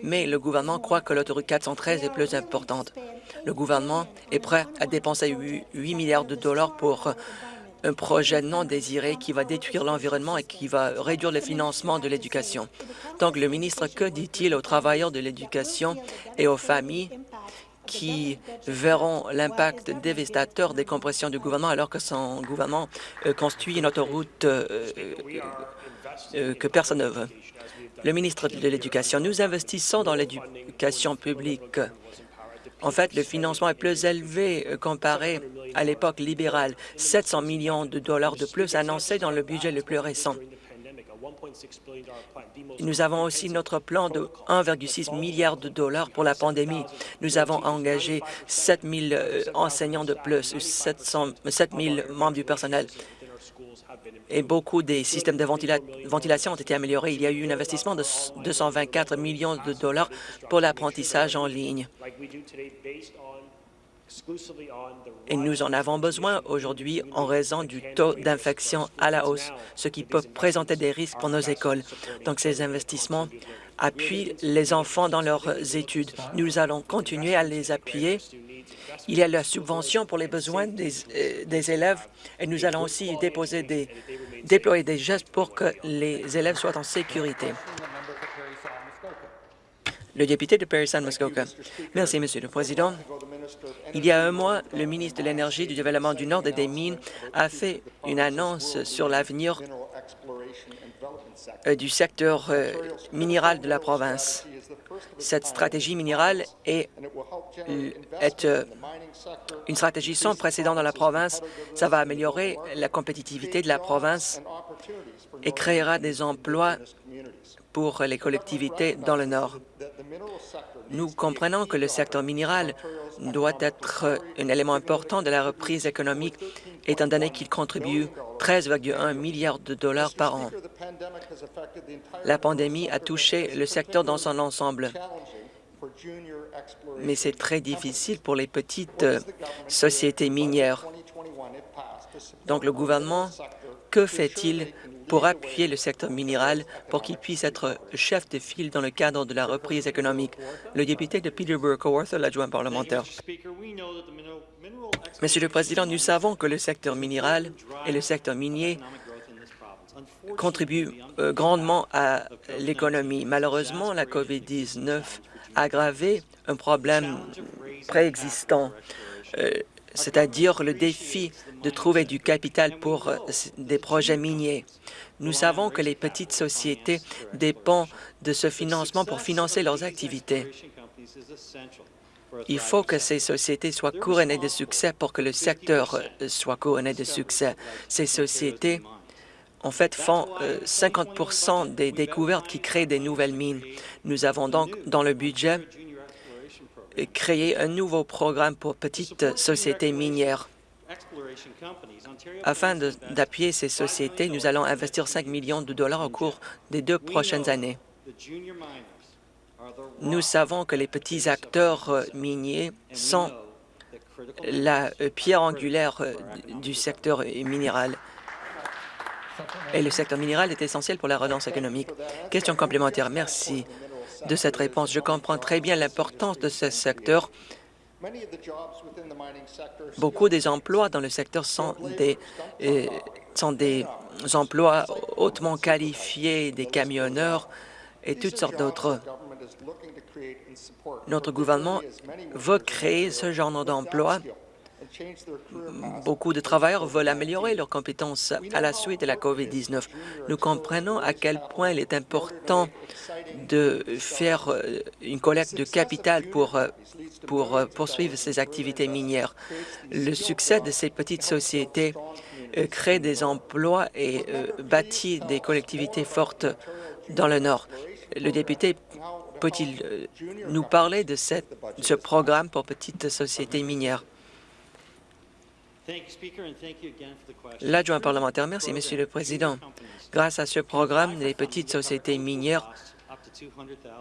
S2: mais le gouvernement croit que l'autoroute 413 est plus importante. Le gouvernement est prêt à dépenser 8 milliards de dollars pour un projet non désiré qui va détruire l'environnement et qui va réduire le financement de l'éducation. Donc, le ministre, que dit-il aux travailleurs de l'éducation et aux familles qui verront l'impact dévastateur des compressions du gouvernement alors que son gouvernement euh, construit une autoroute euh, euh, que personne ne veut le ministre de l'Éducation. Nous investissons dans l'éducation publique. En fait, le financement est plus élevé euh, comparé à l'époque libérale. 700 millions de dollars de plus annoncés dans le budget le plus récent. Nous avons aussi notre plan de 1,6 milliard de dollars pour la pandémie. Nous avons engagé 7 000 euh, enseignants de plus, 700, 7 000 membres du personnel et beaucoup des systèmes de ventilation ont été améliorés. Il y a eu un investissement de 224 millions de dollars pour l'apprentissage en ligne. Et nous en avons besoin aujourd'hui en raison du taux d'infection à la hausse, ce qui peut présenter des risques pour nos écoles. Donc, ces investissements appuient les enfants dans leurs études. Nous allons continuer à les appuyer il y a la subvention pour les besoins des, euh, élèves et nous allons aussi déployer des gestes pour que les élèves soient en sécurité. Le député de Parry-San-Muskoka. Merci, Monsieur le Président. Il y a un mois, le ministre de l'Énergie, du Développement du Nord et des Mines a fait une annonce sur l'avenir euh, du secteur euh, minéral de la province. Cette stratégie minérale est, euh, une stratégie sans précédent dans la province. Ça va améliorer la compétitivité de la province et créera des emplois pour les collectivités dans le Nord. Nous comprenons que le secteur minéral doit être un élément important de la reprise économique, étant donné qu'il contribue 13,1 milliards de dollars par an. La pandémie a touché le secteur dans son ensemble, mais c'est très difficile pour les petites euh, sociétés minières. Donc le gouvernement, que fait-il pour appuyer le secteur minéral pour qu'il puisse être chef de file dans le cadre de la reprise économique. Le député de Peterborough-Coworth, l'adjoint parlementaire. Monsieur le Président, nous savons que le secteur minéral et le secteur minier contribuent euh, grandement à l'économie. Malheureusement, la COVID-19 a aggravé un problème préexistant. C'est-à-dire le défi de trouver du capital pour euh, des projets miniers. Nous savons que les petites sociétés dépendent de ce financement pour financer leurs activités. Il faut que ces sociétés soient couronnées de succès pour que le secteur euh, soit couronné de succès. Ces sociétés, en fait, font 50 euh, des découvertes qui créent des nouvelles mines. Nous avons donc, dans le budget, créer un nouveau programme pour petites sociétés minières. Afin d'appuyer ces sociétés, nous allons investir 5 millions de dollars au cours des deux prochaines années. Nous savons que les petits acteurs euh, miniers sont la euh, pierre angulaire euh, du secteur minéral. Et le secteur minéral est essentiel pour la relance économique. Question complémentaire. Merci de cette réponse. Je comprends très bien l'importance de ce secteur. Beaucoup des emplois dans le secteur sont des, euh, sont des emplois hautement qualifiés, des camionneurs et toutes sortes d'autres. Notre gouvernement veut créer ce genre d'emplois Beaucoup de travailleurs veulent améliorer leurs compétences à la suite de la COVID-19. Nous comprenons à quel point il est important de faire euh, une collecte de capital pour, euh, euh, poursuivre ces activités minières. Le succès de ces petites sociétés crée des emplois et bâtit des collectivités fortes dans le Nord. Le député peut-il nous parler de ce programme pour petites sociétés minières? L'adjoint parlementaire, merci, Monsieur le Président. Grâce à ce programme, les petites sociétés minières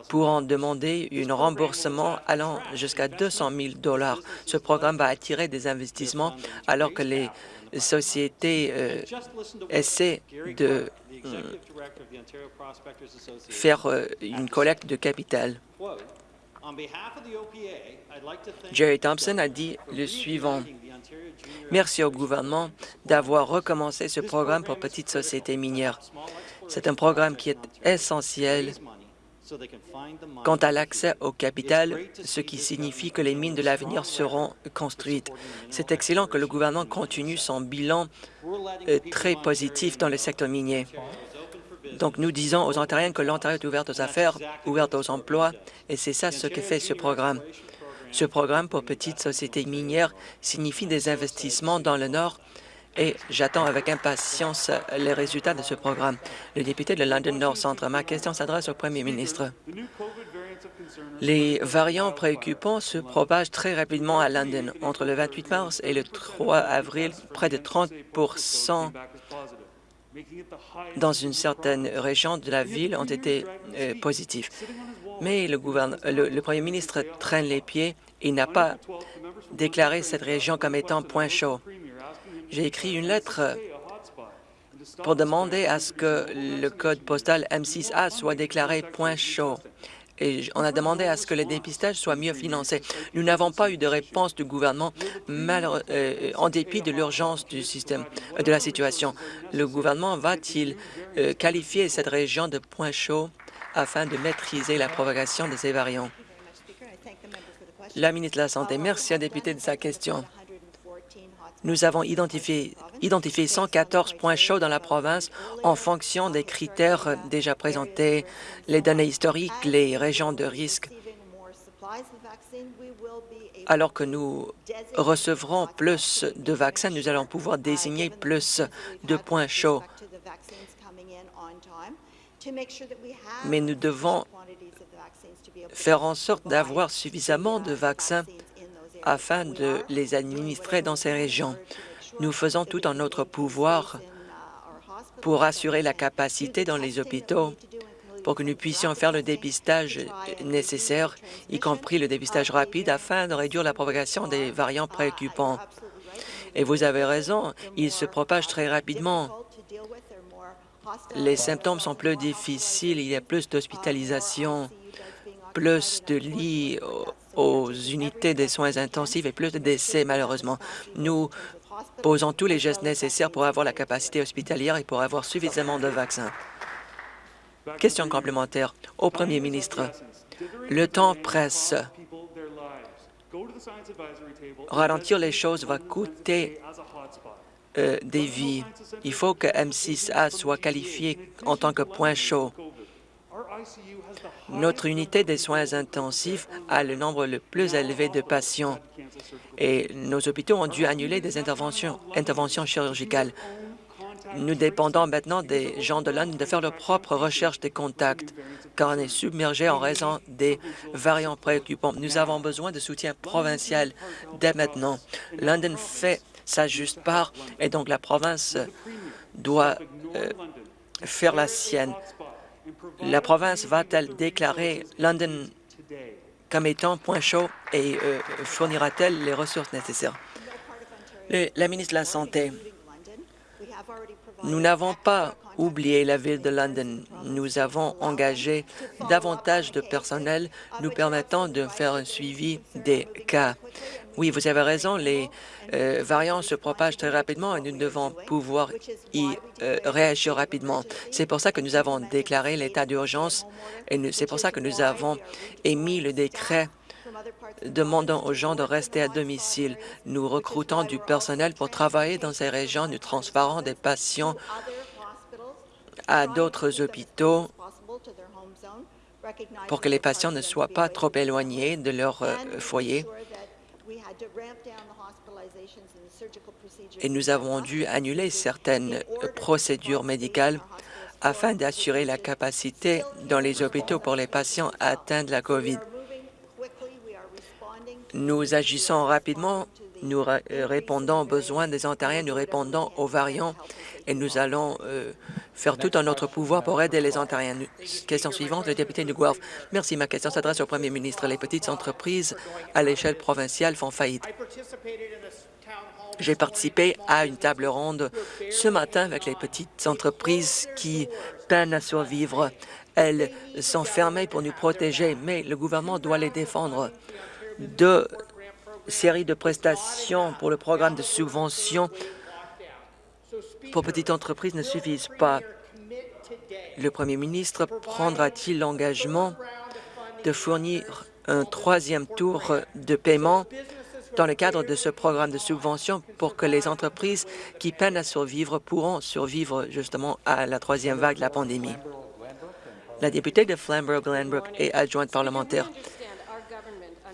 S2: pourront demander un remboursement allant jusqu'à 200 000 dollars. Ce programme va attirer des investissements alors que les sociétés euh, essaient de euh, faire euh, une collecte de capital. Jerry Thompson a dit le suivant. Merci au gouvernement d'avoir recommencé ce programme pour petites sociétés minières. C'est un programme qui est essentiel quant à l'accès au capital, ce qui signifie que les mines de l'avenir seront construites. C'est excellent que le gouvernement continue son bilan euh, très positif dans le secteur minier. Donc, nous disons aux Ontariens que l'Ontario est ouverte aux affaires, ouverte aux emplois, et c'est ça ce que fait ce programme. Ce programme pour petites sociétés minières signifie des investissements dans le Nord et j'attends avec impatience les résultats de ce programme. Le député de London North Centre, ma question s'adresse au premier ministre. Les variants préoccupants se propagent très rapidement à London. Entre le 28 mars et le 3 avril, près de 30 dans une certaine région de la ville ont été euh, positifs. Mais le, le, premier ministre traîne les pieds et n'a pas déclaré cette région comme étant point chaud. J'ai écrit une lettre pour demander à ce que le code postal M6A soit déclaré point chaud et on a demandé à ce que le dépistage soit mieux financé. Nous n'avons pas eu de réponse du gouvernement euh, en dépit de l'urgence du système, euh, de la situation. Le gouvernement va-t-il euh, qualifier cette région de point chaud afin de maîtriser la propagation de ces variants? La ministre de la Santé, merci à député de sa question. Nous avons identifié, identifié 114 points chauds dans la province en fonction des critères déjà présentés, les données historiques, les régions de risque. Alors que nous recevrons plus de vaccins, nous allons pouvoir désigner plus de points chauds. Mais nous devons faire en sorte d'avoir suffisamment de vaccins afin de les administrer dans ces régions. Nous faisons tout en notre pouvoir pour assurer la capacité dans les hôpitaux pour que nous puissions faire le dépistage nécessaire, y compris le dépistage rapide, afin de réduire la propagation des variants préoccupants. Et vous avez raison, ils se propagent très rapidement. Les symptômes sont plus difficiles, il y a plus d'hospitalisation, plus de lits aux unités des soins intensifs et plus de décès, malheureusement. Nous posons tous les gestes nécessaires pour avoir la capacité hospitalière et pour avoir suffisamment de vaccins. Question complémentaire au premier ministre. Le temps presse. Ralentir les choses va coûter euh, des vies. Il faut que M6A soit qualifié en tant que point chaud. Notre unité des soins intensifs a le nombre le plus élevé de patients et nos hôpitaux ont dû annuler des interventions, chirurgicales. Nous dépendons maintenant des gens de London de faire leur propre recherche des contacts, car on est submergé en raison des variants préoccupants. Nous avons besoin de soutien provincial dès maintenant. London fait sa juste part et donc la province doit euh, faire la sienne. La province va-t-elle déclarer London comme étant point chaud et euh, fournira-t-elle les ressources nécessaires? la ministre de la Santé, nous n'avons pas oublié la ville de London. Nous avons engagé davantage de personnel nous permettant de faire un suivi des cas. Oui, vous avez raison, les euh, variants se propagent très rapidement et nous devons pouvoir y euh, réagir rapidement. C'est pour ça que nous avons déclaré l'état d'urgence et c'est pour ça que nous avons émis le décret demandons aux gens de rester à domicile. Nous recrutons du personnel pour travailler dans ces régions. Nous transférons des patients à d'autres hôpitaux pour que les patients ne soient pas trop éloignés de leur euh, foyer. Et nous avons dû annuler certaines procédures médicales afin d'assurer la capacité dans les hôpitaux pour les patients atteints de la COVID. Nous agissons rapidement, nous euh, répondons aux besoins des Ontariens, nous répondons aux variants et nous allons euh, faire tout en notre pouvoir pour aider les Ontariens. Question suivante, le député de Guelph. Merci. Ma question s'adresse au premier ministre. Les petites entreprises à l'échelle provinciale font faillite. J'ai participé à une table ronde ce matin avec les petites entreprises qui peinent à survivre. Elles sont fermées pour nous protéger, mais le gouvernement doit les défendre. Deux séries de prestations pour le programme de subvention pour petites entreprises ne suffisent pas. Le premier ministre prendra-t-il l'engagement de fournir un troisième tour de paiement dans le cadre de ce programme de subvention pour que les entreprises qui peinent à survivre pourront survivre justement à la troisième vague de la pandémie? La députée de Flamborough-Glanbrook et adjointe parlementaire.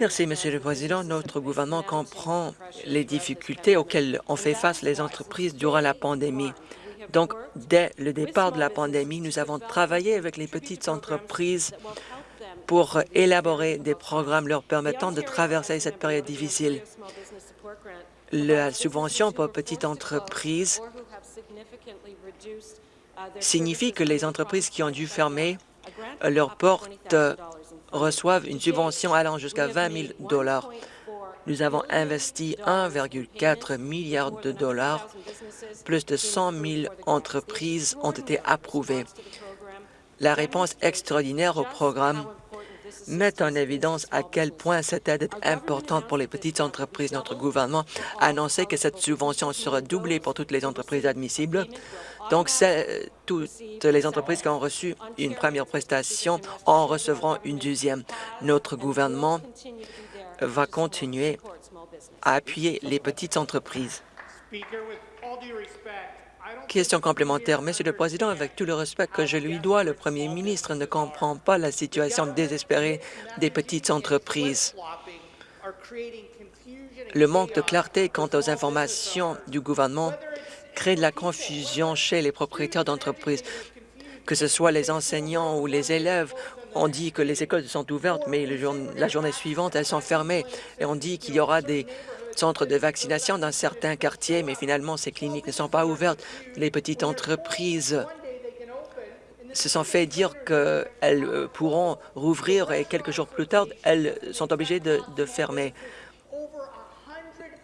S2: Merci, Monsieur le Président. Notre gouvernement comprend les difficultés auxquelles ont fait face les entreprises durant la pandémie. Donc, dès le départ de la pandémie, nous avons travaillé avec les petites entreprises pour élaborer des programmes leur permettant de traverser cette période difficile. La subvention pour petites entreprises signifie que les entreprises qui ont dû fermer leurs portes reçoivent une subvention allant jusqu'à 20 000 dollars. Nous avons investi 1,4 milliard de dollars. Plus de 100 000 entreprises ont été approuvées. La réponse extraordinaire au programme met en évidence à quel point cette aide est importante pour les petites entreprises. Notre gouvernement a annoncé que cette subvention sera doublée pour toutes les entreprises admissibles. Donc, toutes les entreprises qui ont reçu une première prestation en recevront une deuxième. Notre gouvernement va continuer à appuyer les petites entreprises. Question complémentaire. Monsieur le Président, avec tout le respect que je lui dois, le premier ministre ne comprend pas la situation désespérée des petites entreprises. Le manque de clarté quant aux informations du gouvernement crée de la confusion chez les propriétaires d'entreprises. Que ce soit les enseignants ou les élèves, on dit que les écoles sont ouvertes, mais la journée suivante, elles sont fermées. Et on dit qu'il y aura des centres de vaccination dans certains quartiers, mais finalement, ces cliniques ne sont pas ouvertes. Les petites entreprises se sont fait dire qu'elles euh, pourront rouvrir et quelques jours plus tard, elles sont obligées de fermer.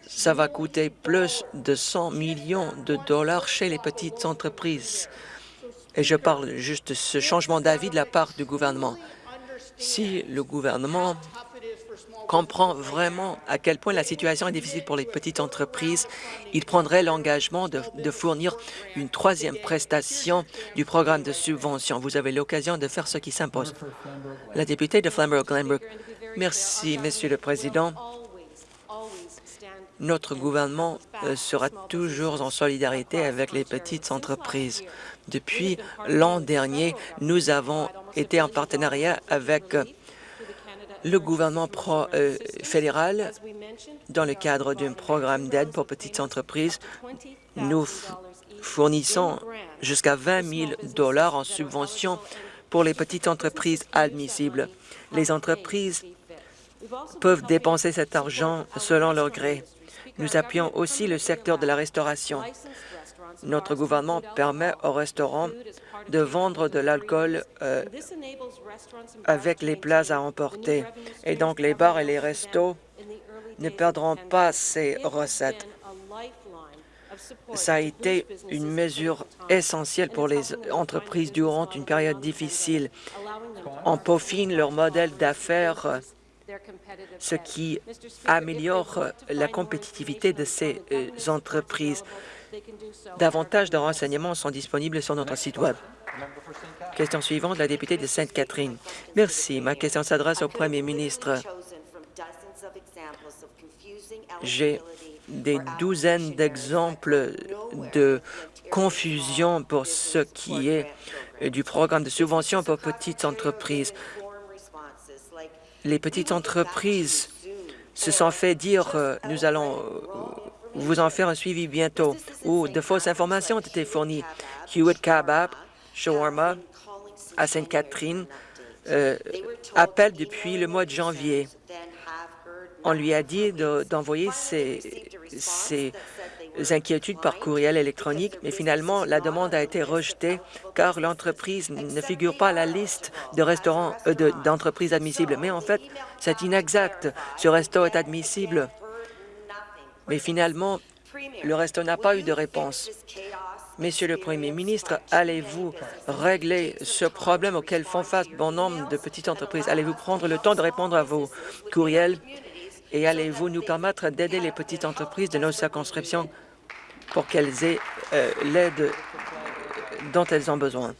S2: Ça va coûter plus de 100 millions de dollars chez les petites entreprises. Et je parle juste de ce changement d'avis de la part du gouvernement. Si le gouvernement comprend vraiment à quel point la situation est difficile pour les petites entreprises, il prendrait l'engagement de, fournir une troisième prestation du programme de subvention. Vous avez l'occasion de faire ce qui s'impose. La députée de Flamborough-Glenbrook. Merci, Monsieur le Président. Notre gouvernement euh, sera toujours en solidarité avec les petites entreprises. Depuis l'an dernier, nous avons été en partenariat avec le gouvernement euh, fédéral, dans le cadre d'un programme d'aide pour petites entreprises, nous fournissons jusqu'à 20 000 dollars en subvention pour les petites entreprises admissibles. Les entreprises peuvent dépenser cet argent selon leur gré. Nous appuyons aussi le secteur de la restauration. Notre gouvernement permet aux restaurants de vendre de l'alcool euh, avec les plats à emporter. Et donc, les bars et les restos ne perdront pas ces recettes. Ça a été une mesure essentielle pour les entreprises durant une période difficile. On peaufine leur modèle d'affaires, ce qui améliore la compétitivité de ces euh, entreprises. Davantage de renseignements sont disponibles sur notre site Web. Question suivante, la députée de Sainte-Catherine. Merci. Ma question s'adresse au premier ministre. J'ai des douzaines d'exemples de confusion pour ce qui est du programme de subvention pour petites entreprises. Les petites entreprises se sont fait dire euh, nous allons euh, vous en faire un suivi bientôt, ou de fausses informations ont été fournies. Hewitt Kabab, Shawarma, à Sainte-Catherine, euh, appelle depuis le mois de janvier. On lui a dit d'envoyer ses, ses, inquiétudes par courriel électronique, mais finalement, la demande a été rejetée car l'entreprise ne figure pas à la liste de restaurants euh, d'entreprises admissibles. Mais en fait, c'est inexact. Ce resto est admissible mais finalement, le resto n'a pas eu de réponse. Monsieur le Premier ministre, allez-vous régler ce problème auquel font face bon nombre de petites entreprises? Allez-vous prendre le temps de répondre à vos courriels et allez-vous nous permettre d'aider les petites entreprises de nos circonscriptions pour qu'elles aient euh, l'aide dont elles ont besoin?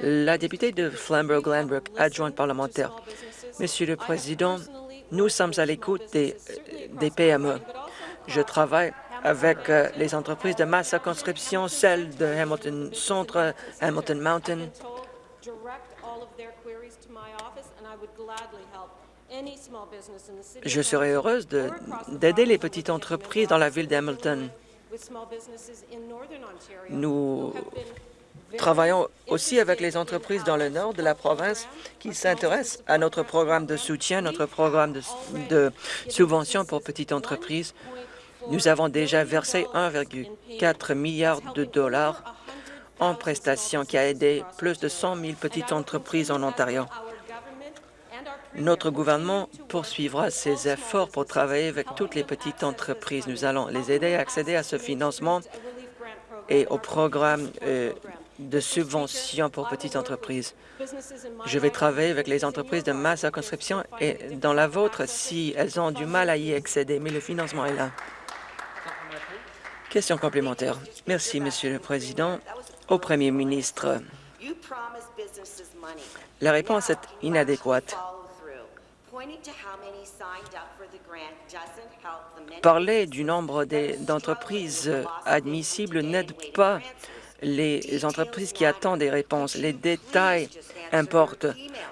S2: La députée de Flamborough-Glanbrook, adjointe parlementaire. Monsieur le Président, nous sommes à l'écoute des, des PME. Je travaille avec euh, les entreprises de ma circonscription, celles de Hamilton Centre, Hamilton Mountain. Je serai heureuse d'aider les petites entreprises dans la ville d'Hamilton. Nous travaillons aussi avec les entreprises dans le nord de la province qui s'intéressent à notre programme de soutien, notre programme de, de subvention pour petites entreprises. Nous avons déjà versé 1,4 milliard de dollars en prestations qui a aidé plus de 100 000 petites entreprises en Ontario. Notre gouvernement poursuivra ses efforts pour travailler avec toutes les petites entreprises. Nous allons les aider à accéder à ce financement et au programme euh, de subvention pour petites entreprises. Je vais travailler avec les entreprises de ma circonscription et dans la vôtre si elles ont du mal à y accéder, mais le financement est là. Question complémentaire. Merci, Monsieur le Président. Au Premier ministre, la réponse est inadéquate. Parler du nombre d'entreprises admissibles n'aide pas les entreprises qui attendent des réponses. Les détails importent.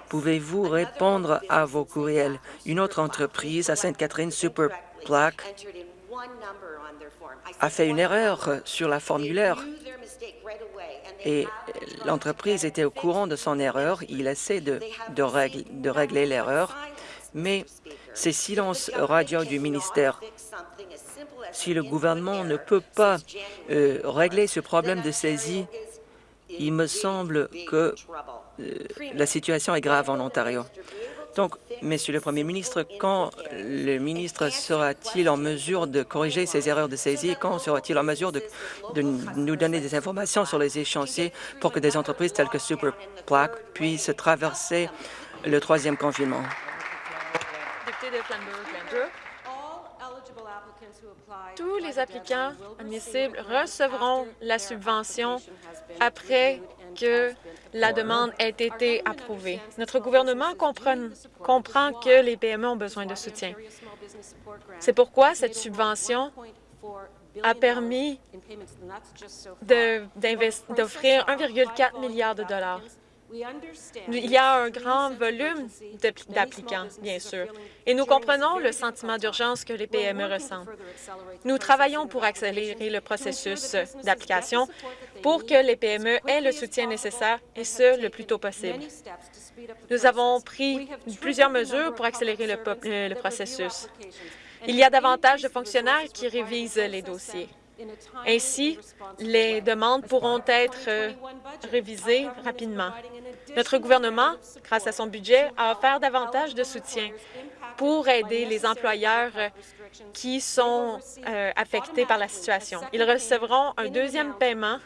S2: Pouvez-vous répondre à vos courriels? Une autre entreprise à Sainte-Catherine, Superplaque, a fait une erreur sur la formulaire et l'entreprise était au courant de son erreur. Il essaie de, de, régler l'erreur, mais c'est silence radio du ministère. Si le gouvernement ne peut pas euh, régler ce problème de saisie, il me semble que euh, la situation est grave en Ontario. Donc, Monsieur le Premier ministre, quand le ministre sera-t-il en mesure de corriger ces erreurs de saisie? Quand sera-t-il en mesure de, nous donner des informations sur les échéanciers pour que des entreprises telles que Superplaque puissent traverser le troisième confinement?
S5: Tous les applicants admissibles recevront la subvention après que la demande ait été approuvée. Notre gouvernement comprend, comprend que les PME ont besoin de soutien. C'est pourquoi cette subvention a permis d'offrir 1,4 milliard de dollars il y a un grand volume d'applicants, bien sûr, et nous comprenons le sentiment d'urgence que les PME ressentent. Nous travaillons pour accélérer le processus d'application pour que les PME aient le soutien nécessaire, et ce, le plus tôt possible. Nous avons pris plusieurs mesures pour accélérer le, le processus. Il y a davantage de fonctionnaires qui révisent les dossiers. Ainsi, les demandes pourront être euh, révisées rapidement. Notre gouvernement, grâce à son budget, a offert davantage de soutien pour aider les employeurs euh, qui sont euh, affectés par la situation. Ils recevront un deuxième paiement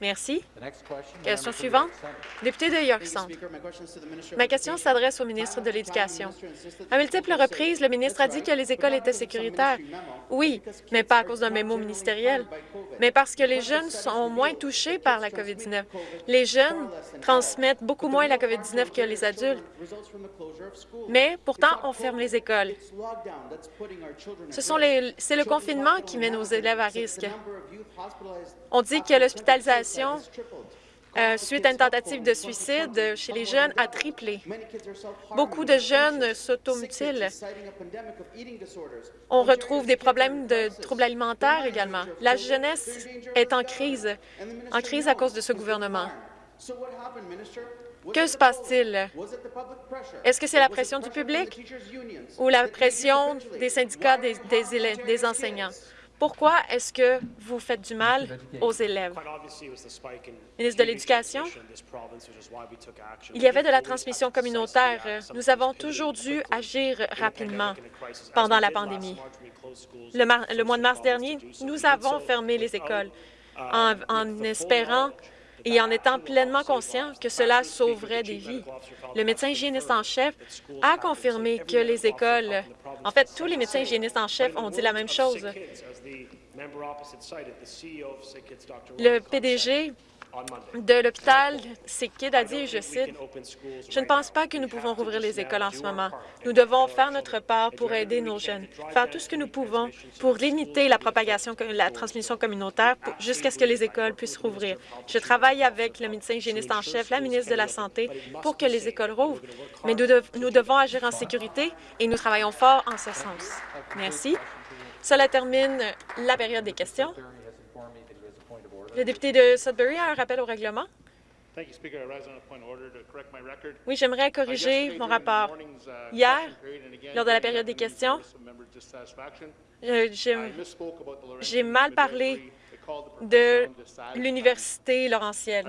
S5: Merci. Question suivante. Député de York Centre. Ma question s'adresse au ministre de l'Éducation. À multiples reprises, le ministre a dit que les écoles étaient sécuritaires? Oui, mais pas à cause d'un mémo ministériel, mais parce que les jeunes sont moins touchés par la COVID-19. Les jeunes transmettent beaucoup moins la COVID-19 que les adultes. Mais pourtant, on ferme les écoles. C'est le confinement qui met nos élèves à risque. On dit que l'hospitalisation euh, suite à une tentative de suicide chez les jeunes a triplé. Beaucoup de jeunes s'automutilent. On retrouve des problèmes de troubles alimentaires également. La jeunesse est en crise, en crise à cause de ce gouvernement. Que se passe-t-il? Est-ce que c'est la pression du public ou la pression des syndicats des, des enseignants? Pourquoi est-ce que vous faites du mal aux élèves? Ministre de l'Éducation, il y avait de la transmission communautaire. Nous avons toujours dû agir rapidement pendant la pandémie. Le, mois de mars dernier, nous avons fermé les écoles en espérant et en étant pleinement conscient que cela sauverait des vies. Le médecin hygiéniste en chef a confirmé que les écoles... En fait, tous les médecins hygiénistes en chef ont dit la même chose. Le PDG de l'hôpital Sikid a dit, je cite, « Je ne pense pas que nous pouvons rouvrir les écoles en ce moment. Nous devons faire notre part pour aider nos jeunes, faire tout ce que nous pouvons pour limiter la propagation, la transmission communautaire jusqu'à ce que les écoles puissent rouvrir. Je travaille avec le médecin hygiéniste en chef, la ministre de la Santé, pour que les écoles rouvrent, mais nous, nous devons agir en sécurité et nous travaillons fort en ce sens. Merci. Cela termine la période des questions. Le député de Sudbury a un rappel au règlement? Oui, j'aimerais corriger mon rapport. Hier, lors de la période des questions, euh, j'ai mal parlé de l'Université Laurentienne.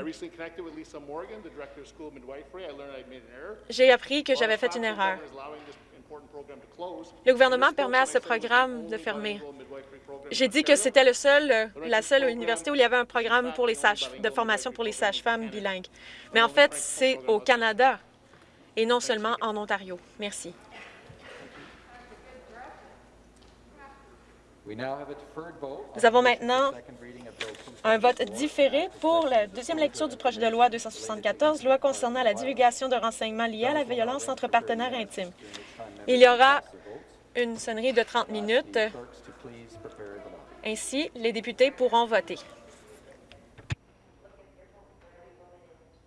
S5: J'ai appris que j'avais fait une erreur. Le gouvernement permet à ce programme de fermer. J'ai dit que c'était seul, la seule université où il y avait un programme pour les sages, de formation pour les sages-femmes bilingues. Mais en fait, c'est au Canada et non seulement en Ontario. Merci. Nous avons maintenant un vote différé pour la deuxième lecture du projet de loi 274, loi concernant la divulgation de renseignements liés à la violence entre partenaires intimes. Il y aura une sonnerie de 30 minutes. Ainsi, les députés pourront voter.